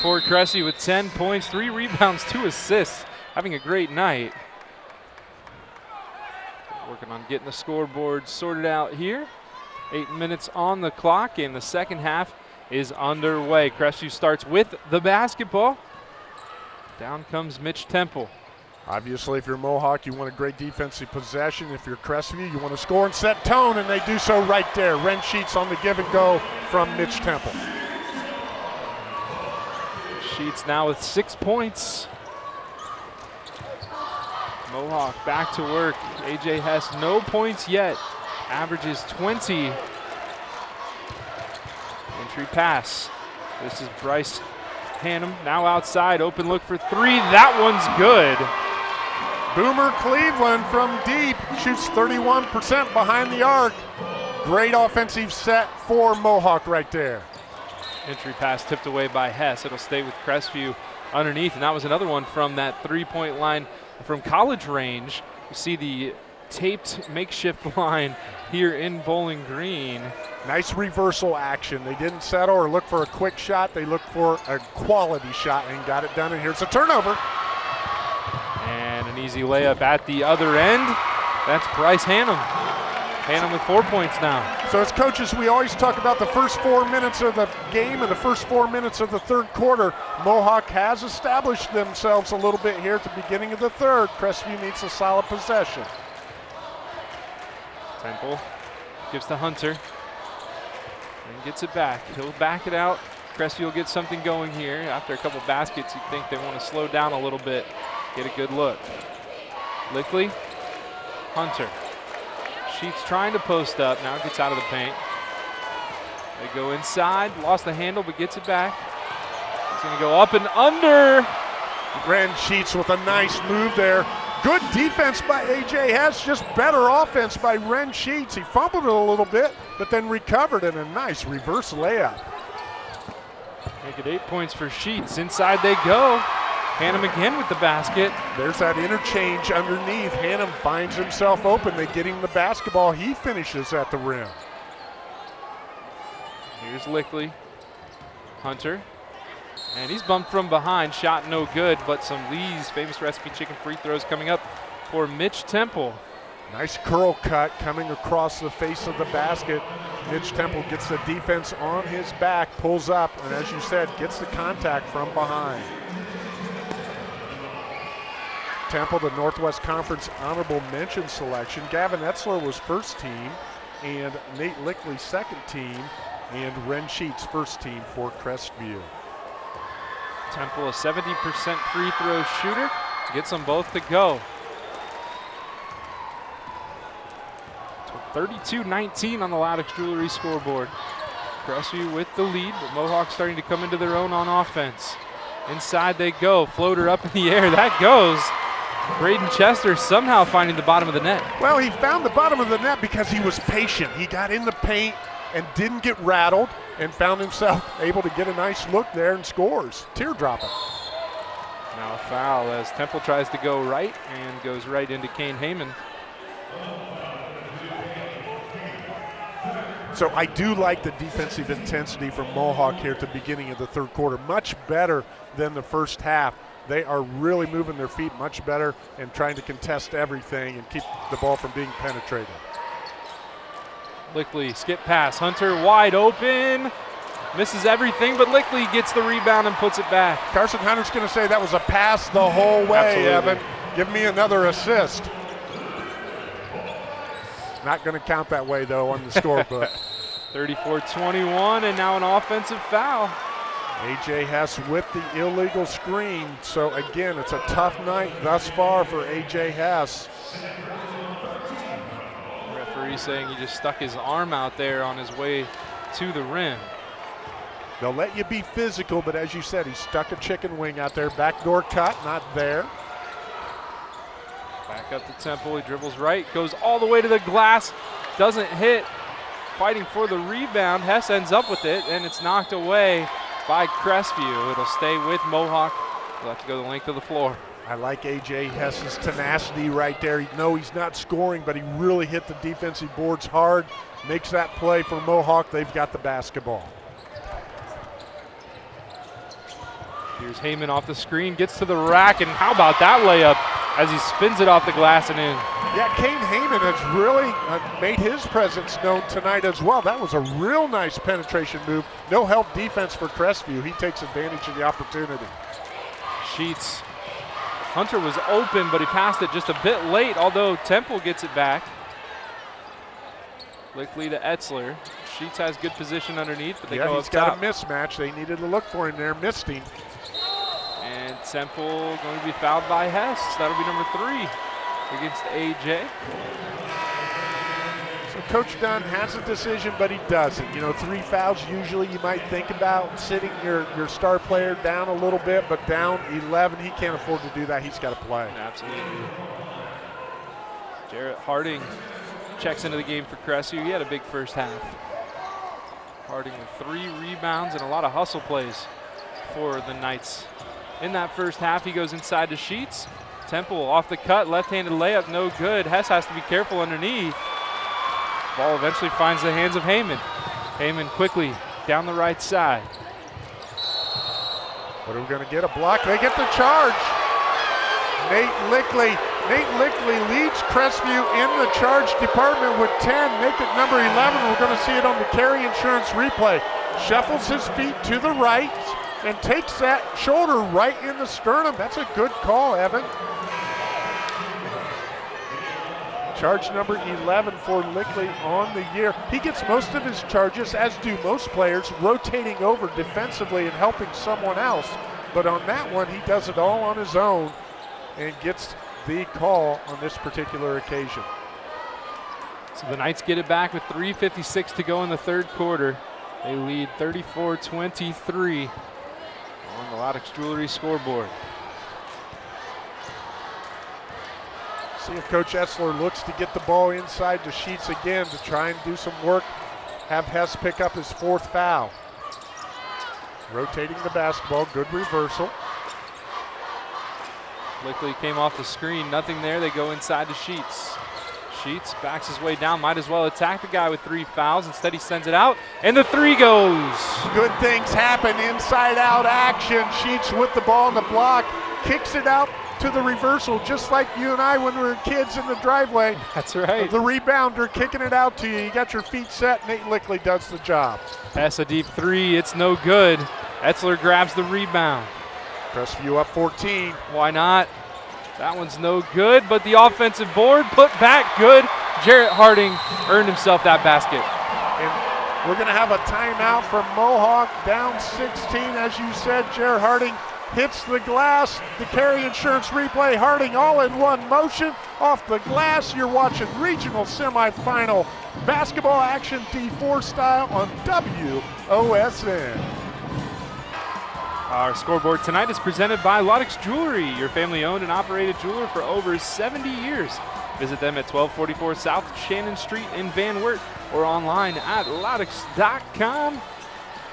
for Cressy with 10 points, three rebounds, two assists, having a great night. Working on getting the scoreboard sorted out here. Eight minutes on the clock, and the second half is underway. Crestview starts with the basketball. Down comes Mitch Temple. Obviously, if you're Mohawk, you want a great defensive possession. If you're Crestview, you want to score and set tone, and they do so right there. Wren Sheets on the give and go from Mitch Temple. Sheets now with six points. Mohawk back to work. AJ Hess, no points yet. Averages 20. Entry pass. This is Bryce Hannum now outside. Open look for three. That one's good. Boomer Cleveland from deep shoots 31% behind the arc. Great offensive set for Mohawk right there. Entry pass tipped away by Hess. It'll stay with Crestview underneath. And that was another one from that three point line from college range. You see the taped makeshift [laughs] line here in Bowling Green. Nice reversal action. They didn't settle or look for a quick shot. They looked for a quality shot and got it done. And here's a turnover. And an easy layup at the other end. That's Bryce Hannum. Hannum with four points now. So as coaches, we always talk about the first four minutes of the game and the first four minutes of the third quarter. Mohawk has established themselves a little bit here at the beginning of the third. Crestview needs a solid possession. Temple gives to Hunter and gets it back. He'll back it out. Crestview will get something going here. After a couple baskets, you think they want to slow down a little bit, get a good look. Lickley, Hunter Sheets trying to post up. Now gets out of the paint. They go inside. Lost the handle, but gets it back. He's going to go up and under. Wren Sheets with a nice move there. Good defense by A.J. Hess, just better offense by Wren Sheets. He fumbled it a little bit, but then recovered in a nice reverse layup. Make it eight points for Sheets. Inside they go. Hannum again with the basket. There's that interchange underneath. Hannum finds himself open. They get him the basketball. He finishes at the rim. Here's Lickley. Hunter. And he's bumped from behind. Shot no good, but some Lee's famous recipe chicken free throws coming up for Mitch Temple. Nice curl cut coming across the face of the basket. Mitch Temple gets the defense on his back, pulls up, and as you said, gets the contact from behind. Temple, the Northwest Conference honorable mention selection. Gavin Etzler was first team, and Nate Lickley second team, and Wren Sheets first team for Crestview. Temple, a 70% free throw shooter, gets them both to go. 32-19 on the Loudix Jewelry scoreboard. Crestview with the lead, but Mohawks starting to come into their own on offense. Inside they go, floater up in the air, that goes. Braden Chester somehow finding the bottom of the net. Well, he found the bottom of the net because he was patient. He got in the paint and didn't get rattled and found himself [laughs] able to get a nice look there and scores. Teardropping. Now a foul as Temple tries to go right and goes right into Kane Heyman. So I do like the defensive intensity from Mohawk here at the beginning of the third quarter. Much better than the first half. They are really moving their feet much better and trying to contest everything and keep the ball from being penetrated. Lickley, skip pass. Hunter wide open. Misses everything, but Lickley gets the rebound and puts it back. Carson Hunter's going to say that was a pass the whole way, Absolutely. Evan. Give me another assist. Not going to count that way, though, on the scorebook. [laughs] 34-21, and now an offensive foul. AJ Hess with the illegal screen. So, again, it's a tough night thus far for AJ Hess. Referee saying he just stuck his arm out there on his way to the rim. They'll let you be physical, but as you said, he stuck a chicken wing out there. Backdoor cut, not there. Back up to Temple. He dribbles right, goes all the way to the glass, doesn't hit. Fighting for the rebound. Hess ends up with it, and it's knocked away by Crestview. It'll stay with Mohawk. They'll have to go the length of the floor. I like AJ Hess's tenacity right there. No, he's not scoring, but he really hit the defensive boards hard. Makes that play for Mohawk. They've got the basketball. Here's Heyman off the screen, gets to the rack, and how about that layup as he spins it off the glass and in? Yeah, Kane Heyman has really uh, made his presence known tonight as well. That was a real nice penetration move. No help defense for Crestview. He takes advantage of the opportunity. Sheets. Hunter was open, but he passed it just a bit late, although Temple gets it back. Lickley to Etzler. Sheets has good position underneath, but they yeah, go he's got top. a mismatch. They needed to look for him there. Missed him. And Temple going to be fouled by Hess. That'll be number three against AJ. So Coach Dunn has a decision, but he doesn't. You know, three fouls usually you might think about sitting your, your star player down a little bit, but down 11, he can't afford to do that. He's got to play. Absolutely. Jarrett Harding checks into the game for Crestview. He had a big first half. Harding with three rebounds and a lot of hustle plays for the Knights. In that first half, he goes inside to Sheets. Temple off the cut, left-handed layup, no good. Hess has to be careful underneath. Ball eventually finds the hands of Heyman. Heyman quickly down the right side. What are we going to get? A block? They get the charge. Nate Lickley. Nate Lickley leads Crestview in the charge department with 10. Make it number 11. We're going to see it on the Carey Insurance replay. Shuffles his feet to the right and takes that shoulder right in the sternum. That's a good call, Evan. Charge number 11 for Lickley on the year. He gets most of his charges, as do most players, rotating over defensively and helping someone else. But on that one, he does it all on his own and gets the call on this particular occasion. So the Knights get it back with 3.56 to go in the third quarter. They lead 34-23 on the Loudix Jewelry scoreboard. See if Coach Etzler looks to get the ball inside to Sheets again to try and do some work. Have Hess pick up his fourth foul. Rotating the basketball, good reversal. Lickley came off the screen, nothing there. They go inside to Sheets. Sheets backs his way down, might as well attack the guy with three fouls. Instead, he sends it out, and the three goes. Good things happen, inside out action. Sheets with the ball in the block, kicks it out to the reversal, just like you and I when we were kids in the driveway. That's right. The rebounder kicking it out to you. You got your feet set. Nate Lickley does the job. Pass a deep three. It's no good. Etzler grabs the rebound. Crestview up 14. Why not? That one's no good, but the offensive board put back good. Jarrett Harding earned himself that basket. And we're going to have a timeout from Mohawk down 16. As you said, Jarrett Harding hits the glass. The Carey Insurance replay. Harding all in one motion off the glass. You're watching regional semifinal basketball action D4 style on WOSN. Our scoreboard tonight is presented by Loudix Jewelry, your family owned and operated jeweler for over 70 years. Visit them at 1244 South Shannon Street in Van Wert or online at loudix.com.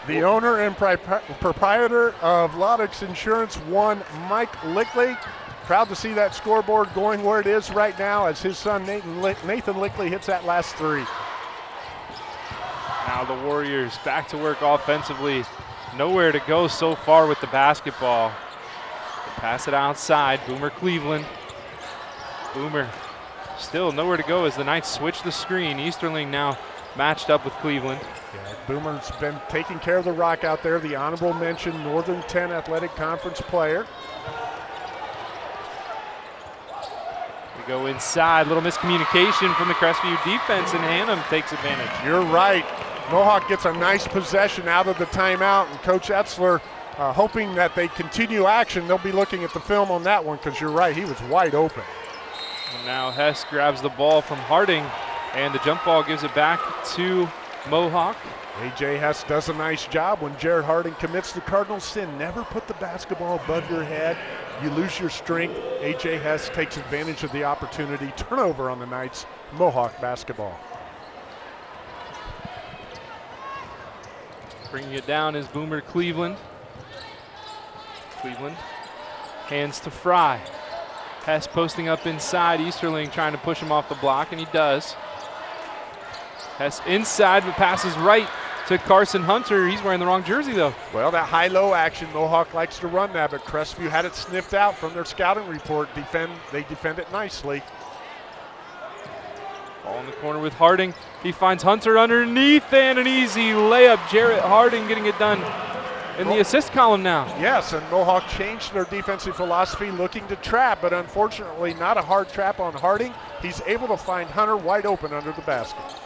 The owner and pri- proprietor of Loudix Insurance, one Mike Lickley. Proud to see that scoreboard going where it is right now as his son Nathan, Lick- Nathan Lickley hits that last three. Now the Warriors back to work offensively. Nowhere to go so far with the basketball. Pass it outside. Boomer Cleveland. Boomer still nowhere to go as the Knights switch the screen. Easterling now matched up with Cleveland. Yeah, Boomer's been taking care of the rock out there. The honorable mention Northern 10 Athletic Conference player. We go inside. Little miscommunication from the Crestview defense, and Hannum takes advantage. You're right. Mohawk gets a nice possession out of the timeout, and Coach Etzler uh, hoping that they continue action. They'll be looking at the film on that one because you're right, he was wide open. And now Hess grabs the ball from Harding, and the jump ball gives it back to Mohawk. AJ Hess does a nice job when Jarrett Harding commits the cardinal sin. Never put the basketball above your head. You lose your strength. AJ Hess takes advantage of the opportunity. Turnover on the Knights. Mohawk basketball. Bringing it down is Boomer Cleveland. Cleveland hands to Fry. Hess posting up inside. Easterling trying to push him off the block, and he does. Hess inside, but passes right to Carson Hunter. He's wearing the wrong jersey, though. Well, that high-low action, Mohawk likes to run that, but Crestview had it sniffed out from their scouting report. Defend, They defend it nicely. Ball in the corner with Harding. He finds Hunter underneath and an easy layup. Jarrett Harding getting it done in the oh. assist column now. Yes, and Mohawk changed their defensive philosophy looking to trap, but unfortunately not a hard trap on Harding. He's able to find Hunter wide open under the basket.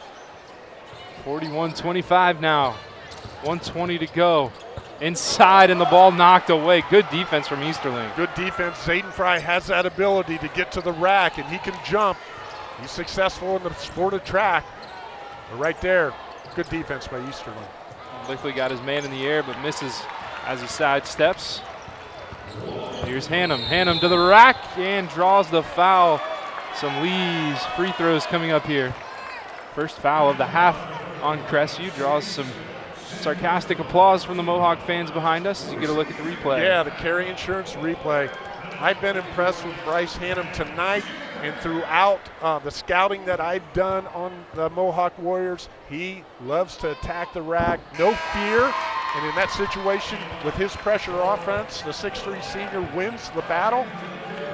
41-25 now. 120 to go. Inside and the ball knocked away. Good defense from Easterling. Good defense. Zayden Fry has that ability to get to the rack and he can jump. He's successful in the sport of track. But right there, good defense by Easterling. Lickley got his man in the air but misses as he sidesteps. Here's Hannum. Hannum to the rack and draws the foul. Some Lee's free throws coming up here. First foul of the half on Crestview draws some sarcastic applause from the Mohawk fans behind us as you get a look at the replay. Yeah, the Carey Insurance replay. I've been impressed with Bryce Hannum tonight and throughout uh, the scouting that I've done on the Mohawk Warriors. He loves to attack the rack, no fear. And in that situation, with his pressure offense, the 6'3 senior wins the battle.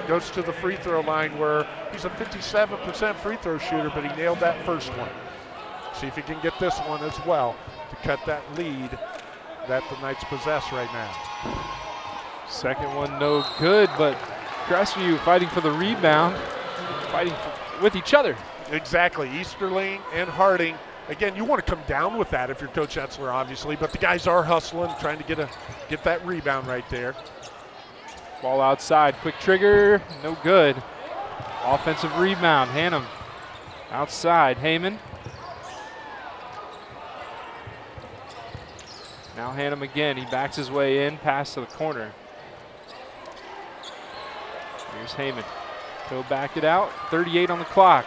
Goes to the free throw line where he's a 57% free throw shooter, but he nailed that first one. See if he can get this one as well to cut that lead that the Knights possess right now. Second one no good, but Crestview fighting for the rebound, fighting for, with each other. Exactly, Easterling and Harding. Again, you want to come down with that if you're Coach Etzler, obviously, but the guys are hustling, trying to get a get that rebound right there. Ball outside, quick trigger, no good. Offensive rebound, Hannum outside, Heyman. Now Hannum again, he backs his way in, pass to the corner. Here's Heyman. He'll back it out. 38 on the clock.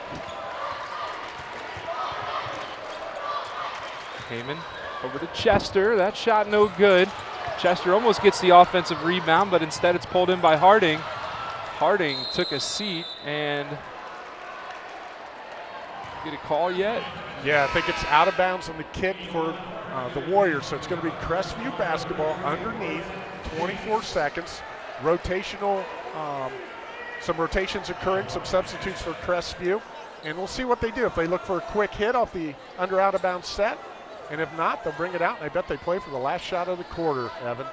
Heyman over to Chester. That shot no good. Chester almost gets the offensive rebound, but instead it's pulled in by Harding. Harding took a seat and get a call yet? Yeah, I think it's out of bounds on the kick for uh, the Warriors. So it's going to be Crestview basketball underneath, 24 seconds. Rotational um, some rotations occurring, some substitutes for Crestview. And we'll see what they do. If they look for a quick hit off the under out of bounds set, and if not, they'll bring it out. And I bet they play for the last shot of the quarter, Evan.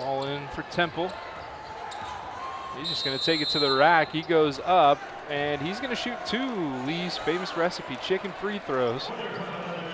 All in for Temple. He's just going to take it to the rack. He goes up, and he's going to shoot two Lee's famous recipe chicken free throws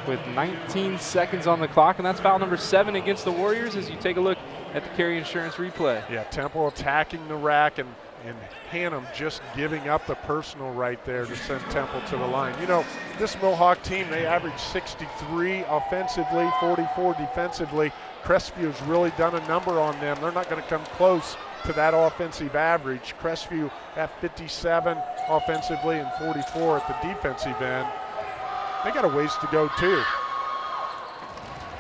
with 19 seconds on the clock, and that's foul number seven against the Warriors as you take a look at the Carey Insurance replay. Yeah, Temple attacking the rack and, and Hannum just giving up the personal right there to send Temple to the line. You know, this Mohawk team, they average 63 offensively, 44 defensively. Crestview's really done a number on them. They're not going to come close to that offensive average. Crestview at 57 offensively and 44 at the defensive end. They got a ways to go too.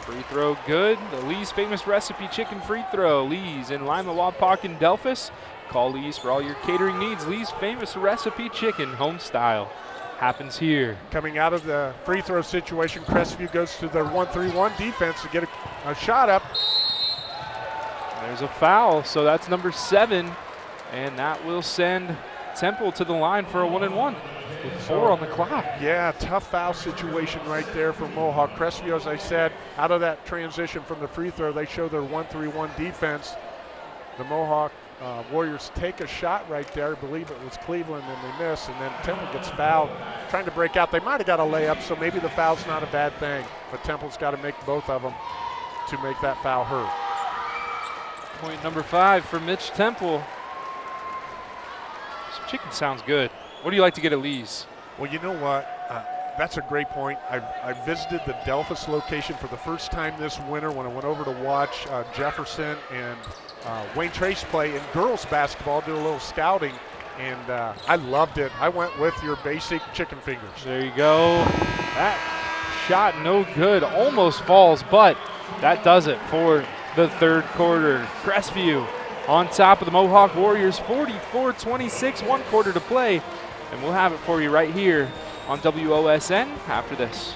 Free throw good. The Lee's famous recipe chicken free throw. Lee's in Lima, Wapak, and Delphos. Call Lee's for all your catering needs. Lee's famous recipe chicken, home style. Happens here. Coming out of the free throw situation, Crestview goes to their 1-3-1 defense to get a, a shot up. There's a foul, so that's number seven, and that will send Temple to the line for a one and one with four on the clock. Yeah, tough foul situation right there for Mohawk. Crestview, as I said, out of that transition from the free throw, they show their 1-3-1 defense. The Mohawk uh, Warriors take a shot right there. I believe it was Cleveland, and they miss, and then Temple gets fouled, trying to break out. They might have got a layup, so maybe the foul's not a bad thing, but Temple's got to make both of them to make that foul hurt. Point number five for Mitch Temple. This chicken sounds good. What do you like to get at Lee's? Well, you know what? Uh, that's a great point. I, I, visited the Delphos location for the first time this winter when I went over to watch uh, Jefferson and uh, Wayne Trace play in girls basketball, do a little scouting, and uh, I loved it. I went with your basic chicken fingers. There you go. That shot no good, almost falls, but that does it for the third quarter. Crestview on top of the Mohawk Warriors, 44-26, one quarter to play, and we'll have it for you right here on WOSN after this.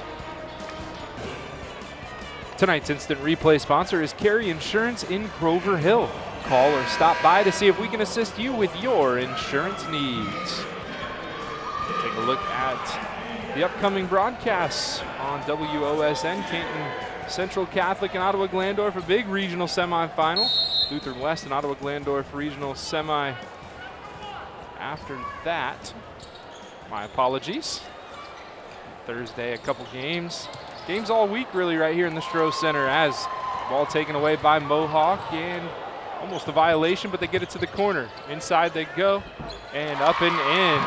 Tonight's instant replay sponsor is Carey Insurance in Grover Hill. Call or stop by to see if we can assist you with your insurance needs. Take a look at the upcoming broadcasts on WOSN. Canton Central Catholic and Ottawa Glandorf, a big regional semifinal. Lutheran West and Ottawa Glandorf regional semi after that. My apologies. Thursday, a couple games. Games all week, really, right here in the Stroh Center as ball taken away by Mohawk and almost a violation, but they get it to the corner. Inside they go and up and in.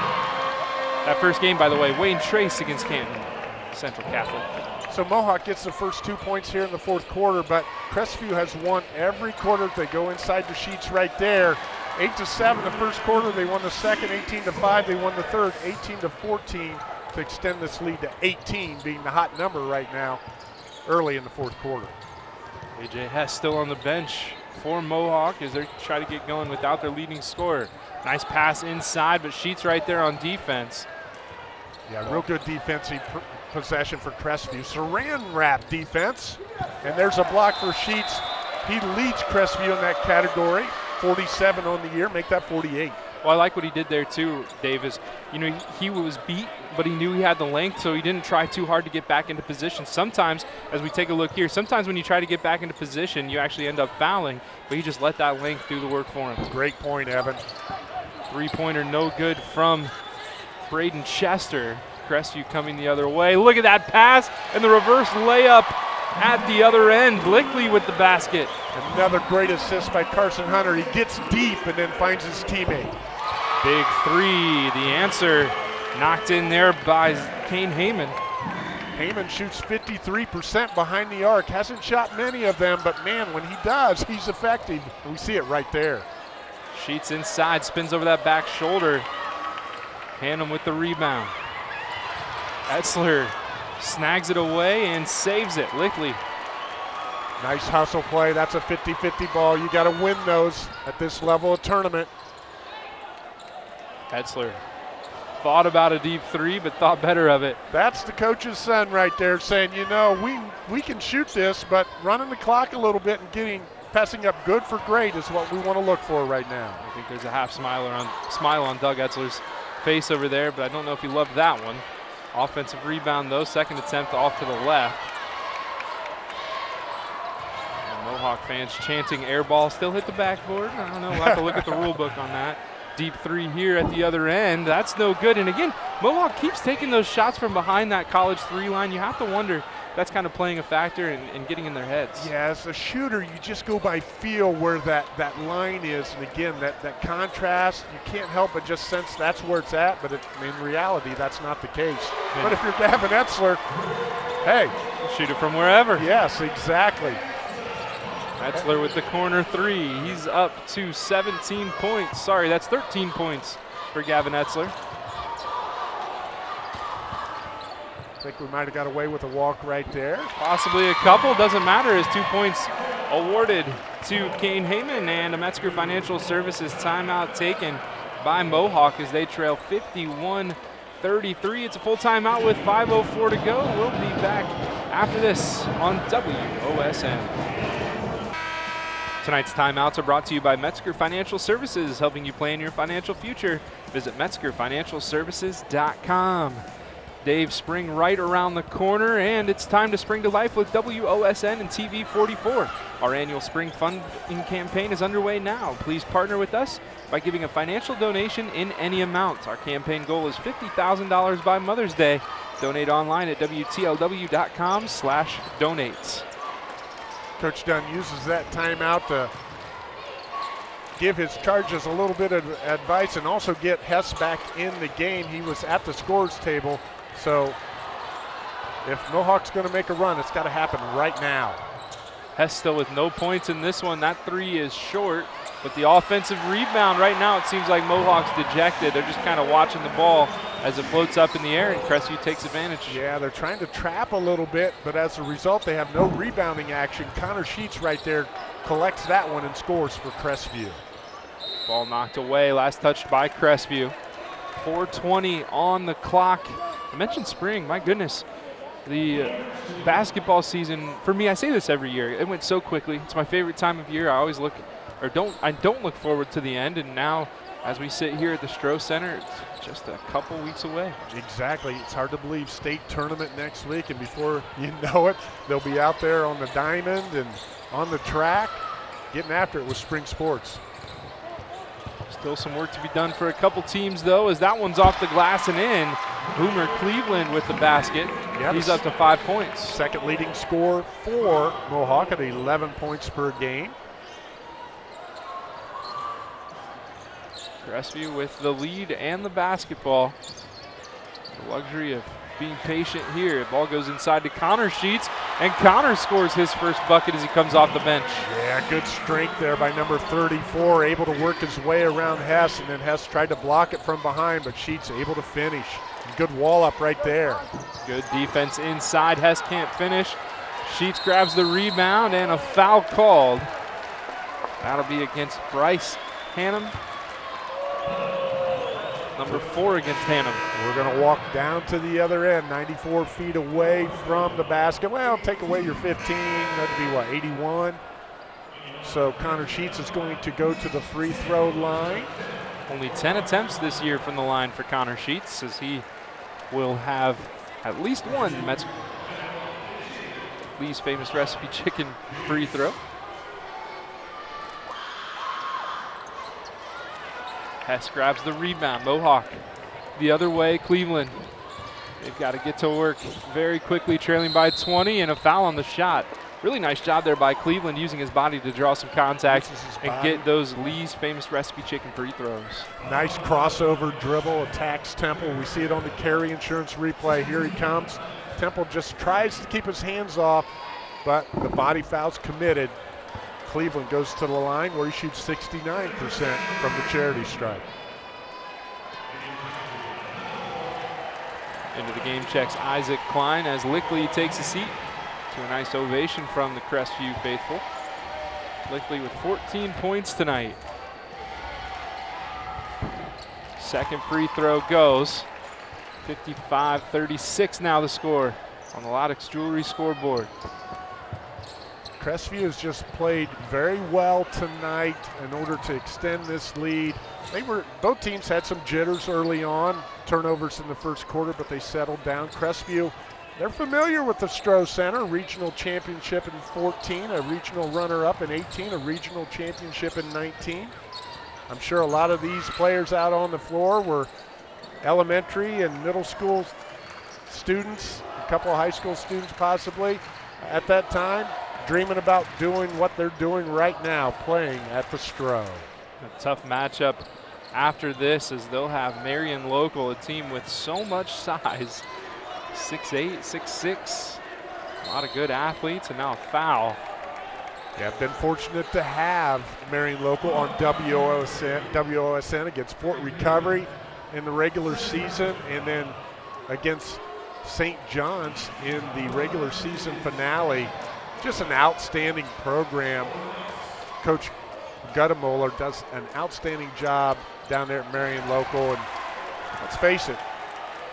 That first game, by the way, Wayne Trace against Canton Central Catholic. So Mohawk gets the first two points here in the fourth quarter, but Crestview has won every quarter. They go inside the sheets right there. Eight to seven the first quarter. They won the second. 18 to five. They won the third. 18 to 14 to extend this lead to 18, being the hot number right now early in the fourth quarter. AJ Hess still on the bench for Mohawk as they try to get going without their leading scorer. Nice pass inside, but Sheets right there on defense. Yeah, real good defensive possession for Crestview. Saran wrap defense, and there's a block for Sheets. He leads Crestview in that category. 47 on the year, make that 48. Well, I like what he did there too, Davis. You know, he, he, was beat, but he knew he had the length, so he didn't try too hard to get back into position. Sometimes, as we take a look here, sometimes when you try to get back into position, you actually end up fouling, but he just let that length do the work for him. Great point, Evan. Three-pointer no good from Braden Chester. Crestview coming the other way. Look at that pass and the reverse layup at the other end. Lickley with the basket. Another great assist by Carson Hunter. He gets deep and then finds his teammate. Big three, the answer knocked in there by Kane Heyman. Heyman shoots 53% behind the arc. Hasn't shot many of them, but man, when he does, [laughs] he's effective. We see it right there. Sheets inside, spins over that back shoulder. Hannum with the rebound. Etzler snags it away and saves it. Lickley. Nice hustle play. That's a 50-50 ball. You got to win those at this level of tournament. Etzler thought about a deep three, but thought better of it. That's the coach's son right there saying, you know, we we can shoot this, but running the clock a little bit and getting passing up good for great is what we want to look for right now. I think there's a half smile on smile on Doug Etzler's face over there, but I don't know if he loved that one. Offensive rebound though, second attempt off to the left. Mohawk fans chanting air ball, still hit the backboard. I don't know, we'll have to look at the rule book on that. Deep three here at the other end. That's no good. And again, Mohawk keeps taking those shots from behind that college three line. You have to wonder that's kind of playing a factor and getting in their heads. Yeah, as a shooter, you just go by feel where that, that line is. And again, that, that contrast, you can't help but just sense that's where it's at. But it, in reality, that's not the case. Yeah. But if you're Gavin Etzler, hey. Shoot it from wherever. Yes, exactly. Etzler with the corner three. He's up to 17 points. Sorry, that's 13 points for Gavin Etzler. I think we might have got away with a walk right there. Possibly a couple, doesn't matter as two points awarded to Kane Heyman and a Metzger Financial Services timeout taken by Mohawk as they trail 51 33. It's a full timeout with 5.04 to go. We'll be back after this on WOSN. Tonight's timeouts are brought to you by Metzger Financial Services, helping you plan your financial future. Visit MetzgerFinancialServices.com. Dave Spring right around the corner, and it's time to spring to life with WOSN and TV 44. Our annual spring funding campaign is underway now. Please partner with us by giving a financial donation in any amount. Our campaign goal is $50,000 by Mother's Day. Donate online at WTLW.com slash donates. Coach Dunn uses that timeout to give his charges a little bit of advice and also get Hess back in the game. He was at the scores table, so if Mohawk's going to make a run, it's got to happen right now. Still with no points in this one. That three is short. But the offensive rebound right now, it seems like Mohawk's dejected. They're just kind of watching the ball as it floats up in the air, and Crestview takes advantage. Yeah, they're trying to trap a little bit, but as a result, they have no rebounding action. Connor Sheets right there collects that one and scores for Crestview. Ball knocked away, last touched by Crestview. 420 on the clock. I mentioned spring, my goodness. The basketball season, for me, I say this every year, it went so quickly. It's my favorite time of year. I always look or don't I don't look forward to the end. And now, as we sit here at the Stroh Center, it's just a couple weeks away. Exactly. It's hard to believe state tournament next week, and before you [laughs] know it, they'll be out there on the diamond and on the track, getting after it with spring sports. Still some work to be done for a couple teams, though, as that one's off the glass and in. Boomer Cleveland with the basket. Yep. He's up to five points. Second leading score for Mohawk at 11 points per game. Crestview with the lead and the basketball. The luxury of being patient here. The ball goes inside to Connor Sheets, and Connor scores his first bucket as he comes off the bench. Yeah, good strength there by number 34, able to work his way around Hess, and then Hess tried to block it from behind, but Sheets able to finish. Good wall up right there. Good defense inside. Hess can't finish. Sheets grabs the rebound, and a foul called. That'll be against Bryce Hannum number four against Hannum. We're going to walk down to the other end, 94 feet away from the basket. Well, take away your 15, that'd be what, 81? So Connor Sheets is going to go to the free throw line. Only 10 attempts this year from the line for Connor Sheets as he will have at least one Mets Lee's famous recipe [laughs] chicken free throw. Hess grabs the rebound. Mohawk the other way, Cleveland. They've got to get to work very quickly, trailing by 20, and a foul on the shot. Really nice job there by Cleveland using his body to draw some contact and get those Lee's famous recipe chicken free throws. Nice crossover dribble, attacks Temple. We see it on the Carey Insurance replay. Here he comes. Temple just tries to keep his hands off, but the body foul's committed. Cleveland goes to the line where he shoots 69% from the charity stripe. Into the game checks Isaac Klein as Lickley takes a seat to a nice ovation from the Crestview faithful. Lickley with 14 points tonight. Second free throw goes. 55-36 now the score on the Loudix Jewelry scoreboard. Crestview has just played very well tonight in order to extend this lead. They were both teams had some jitters early on, turnovers in the first quarter, but they settled down. Crestview, they're familiar with the Stroh Center, regional championship in 14, a regional runner-up in 18, a regional championship in 19. I'm sure a lot of these players out on the floor were elementary and middle school students, a couple of high school students possibly at that time dreaming about doing what they're doing right now, playing at the Stroh. A tough matchup after this as they'll have Marion Local, a team with so much size. 6'8", 6'6", a lot of good athletes, and now a foul. Yeah, I've been fortunate to have Marion Local on WOSN, WOSN against Fort Recovery in the regular season, and then against St. John's in the regular season finale just an outstanding program. Coach Goettemoeller does an outstanding job down there at Marion Local. And let's face it,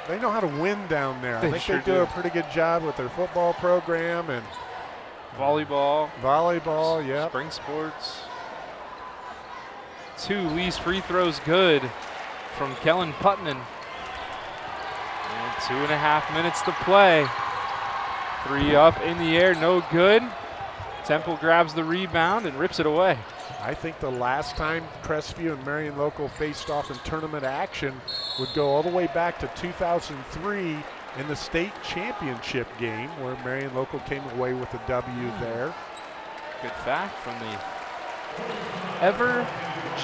they know how to win down there. They I think sure they do, do, a pretty good job with their football program. And uh, volleyball, Volleyball, yeah. spring sports. Two Lee's free throws good from Kellen Putman. And two and a half minutes to play. Three up in the air, no good. Temple grabs the rebound and rips it away. I think the last time Crestview and Marion Local faced off in tournament action would go all the way back to 2003 in the state championship game where Marion Local came away with a W hmm. there. Good fact from the ever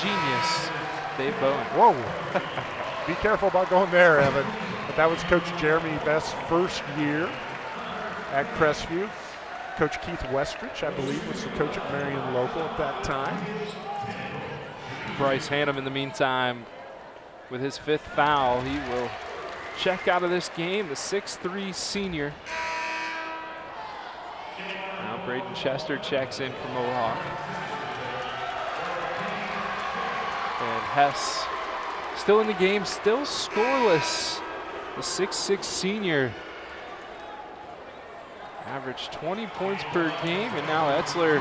genius Dave Bowen. Whoa. [laughs] Be careful about going there, Evan. But that was Coach Jeremy Best's first year at Crestview. Coach Keith Westrich, I believe, was the coach at Marion Local at that time. Bryce Hannum, in the meantime, with his fifth foul, he will check out of this game. The 6'3 senior. Now Braden Chester checks in for Mohawk. And Hess still in the game, still scoreless. The 6'6 senior averaged 20 points per game, and now Etzler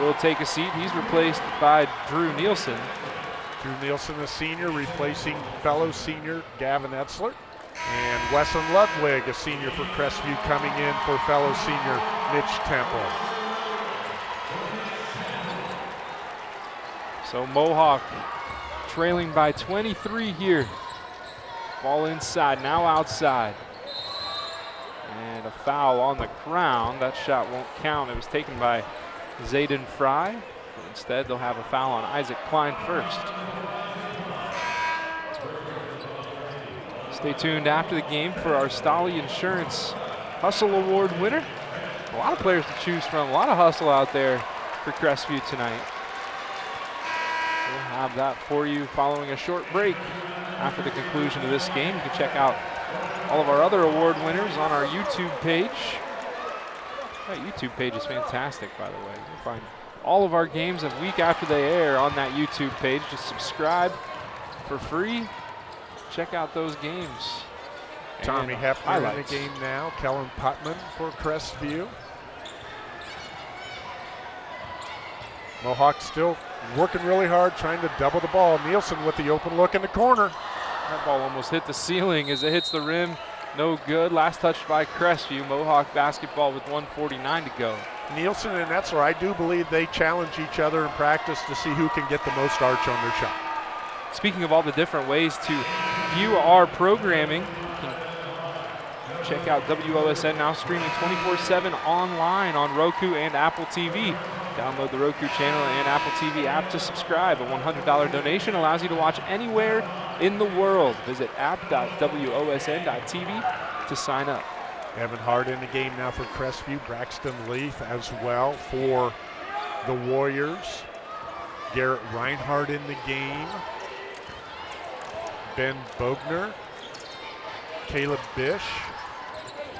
will take a seat. He's replaced by Drew Nielsen. Drew Nielsen, a senior, replacing fellow senior Gavin Etzler. And Wesson Ludwig, a senior for Crestview, coming in for fellow senior Mitch Temple. So Mohawk trailing by 23 here. Ball inside, now outside. A foul on the ground. That shot won't count. It was taken by Zayden Fry. Instead, they'll have a foul on Isaac Klein first. Stay tuned after the game for our Stolly Insurance Hustle Award winner. A lot of players to choose from. A lot of hustle out there for Crestview tonight. We'll have that for you following a short break after the conclusion of this game. You can check out all of our other award winners on our YouTube page. That YouTube page is fantastic, by the way. You'll find all of our games a week after they air on that YouTube page. Just subscribe for free. Check out those games. Tommy And Hefner in the game now. Kellen Putman for Crestview. Mohawk still working really hard, trying to double the ball. Nielsen with the open look in the corner. That ball almost hit the ceiling as it hits the rim. No good. Last touch by Crestview. Mohawk basketball with 149 to go. Nielsen and Etzler, I do believe they challenge each other in practice to see who can get the most arch on their shot. Speaking of all the different ways to view our programming, check out WOSN now streaming 24-7 online on Roku and Apple TV. Download the Roku channel and Apple TV app to subscribe. A $100 donation allows you to watch anywhere in the world. Visit app.wosn.tv to sign up. Evan Hart in the game now for Crestview. Braxton Leaf as well for the Warriors. Garrett Reinhardt in the game. Ben Bogner. Caleb Bish.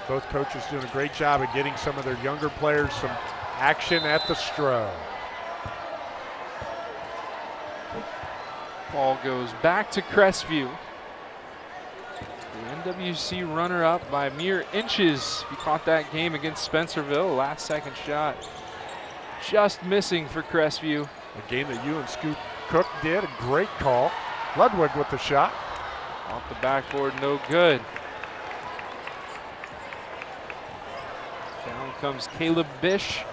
Both coaches doing a great job of getting some of their younger players some action at the Stroh. Ball goes back to Crestview. The NWC runner-up by mere inches. He caught that game against Spencerville, last second shot just missing for Crestview. A game that you and Scoot Cook did. A great call. Ludwig with the shot. Off the backboard, no good. Down comes Caleb Bish.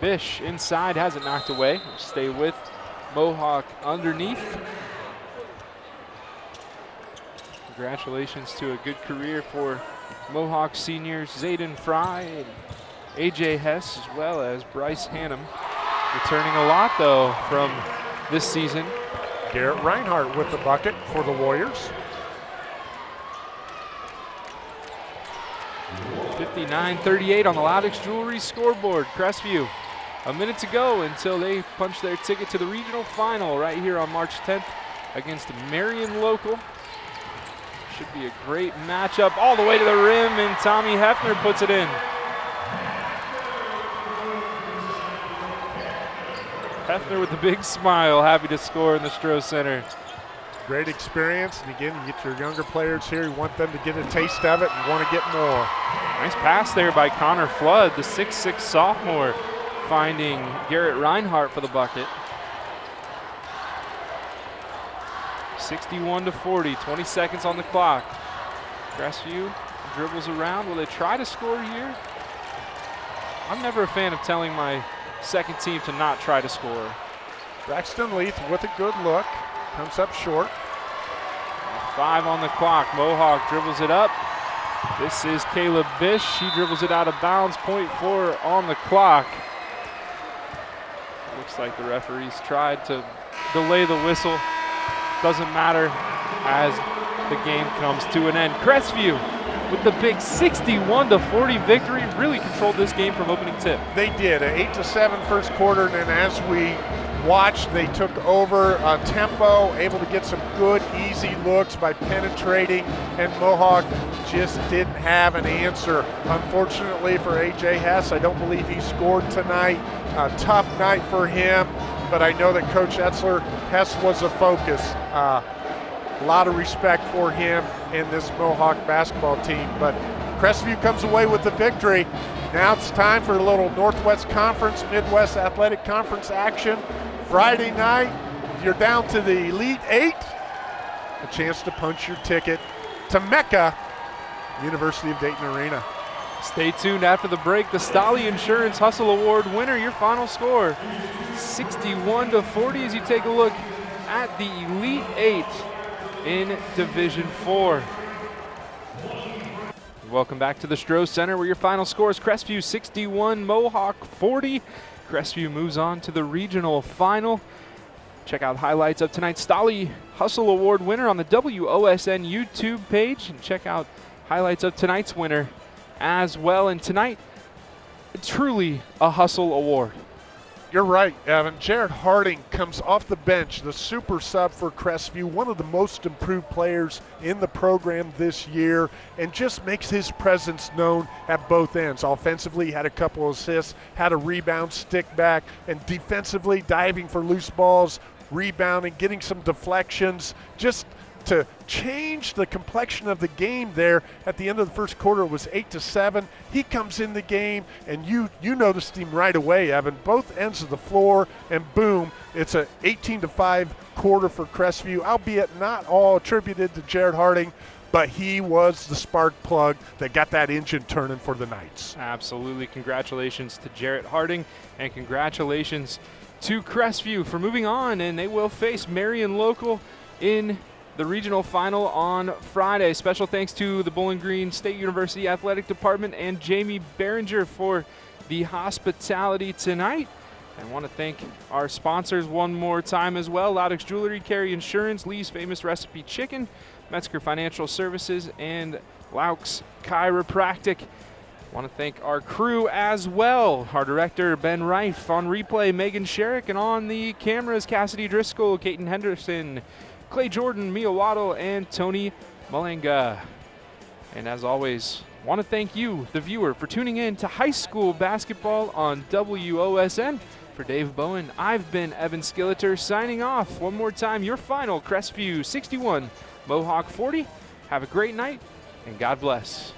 Bish inside has it knocked away. Stay with Mohawk underneath. Congratulations to a good career for Mohawk seniors Zayden Fry and AJ Hess as well as Bryce Hannum. Returning a lot though from this season. Garrett Reinhardt with the bucket for the Warriors. 59-38 on the Loudix Jewelry scoreboard. Crestview, a minute to go until they punch their ticket to the regional final right here on March 10th against Marion Local. Should be a great matchup all the way to the rim, and Tommy Hefner puts it in. Hefner with a big smile, happy to score in the Stroh Center. Great experience, and again, you get your younger players here. You want them to get a taste of it and want to get more. Nice pass there by Connor Flood, the 6'6 sophomore, finding Garrett Reinhardt for the bucket. 61 to 40, 20 seconds on the clock. Crestview dribbles around. Will they try to score here? I'm never a fan of telling my second team to not try to score. Braxton Leith with a good look. Comes up short. Five on the clock. Mohawk dribbles it up. This is Caleb Bish. She dribbles it out of bounds. Point four on the clock. Looks like the referees tried to delay the whistle. Doesn't matter as the game comes to an end. Crestview with the big 61 to 40 victory really controlled this game from opening tip. They did, an 8 to 7 first quarter, and then as we watched, they took over uh, tempo, able to get some good, easy looks by penetrating, and Mohawk just didn't have an answer. Unfortunately for AJ Hess, I don't believe he scored tonight. A tough night for him, but I know that Coach Etzler, Hess was a focus. Uh, a lot of respect for him and this Mohawk basketball team. But Crestview comes away with the victory. Now it's time for a little Northwest Conference, Midwest Athletic Conference action. Friday night, you're down to the Elite Eight. A chance to punch your ticket to Mecca, University of Dayton Arena. Stay tuned after the break. The Stolly Insurance Hustle Award winner, your final score 61 to 40 as you take a look at the Elite Eight in Division 4. Welcome back to the Stroh Center where your final score is Crestview 61, Mohawk 40. Crestview moves on to the regional final. Check out highlights of tonight's Stolly Hustle Award winner on the WOSN YouTube page and check out highlights of tonight's winner as well. And tonight, truly a Hustle Award. You're right, Evan. Jarrett Harding comes off the bench, the super sub for Crestview, one of the most improved players in the program this year, and just makes his presence known at both ends. Offensively, had a couple assists, had a rebound, stick back, and defensively, diving for loose balls, rebounding, getting some deflections, just to change the complexion of the game there at the end of the first quarter it was eight to seven he comes in the game and you you noticed him right away evan both ends of the floor and boom it's a 18 to 5 quarter for crestview albeit not all attributed to jarrett harding but he was the spark plug that got that engine turning for the Knights. Absolutely. Congratulations to Jarrett Harding and congratulations to Crestview for moving on and they will face Marion Local in the regional final on Friday. Special thanks to the Bowling Green State University Athletic Department and Jamie Behringer for the hospitality tonight. I want to thank our sponsors one more time as well Loudix Jewelry, Carey Insurance, Lee's Famous Recipe Chicken, Metzger Financial Services, and Laux Chiropractic. I want to thank our crew as well. Our director, Ben Reif, on replay, Megan Sherrick, and on the cameras, Cassidy Driscoll, Caton Henderson, Clay Jordan, Mia Waddle, and Tony Malanga. And as always, want to thank you, the viewer, for tuning in to high school basketball on WOSN. For Dave Bowen, I've been Evan Skilleter signing off. One more time, your final Crestview 61, Mohawk 40. Have a great night, and God bless.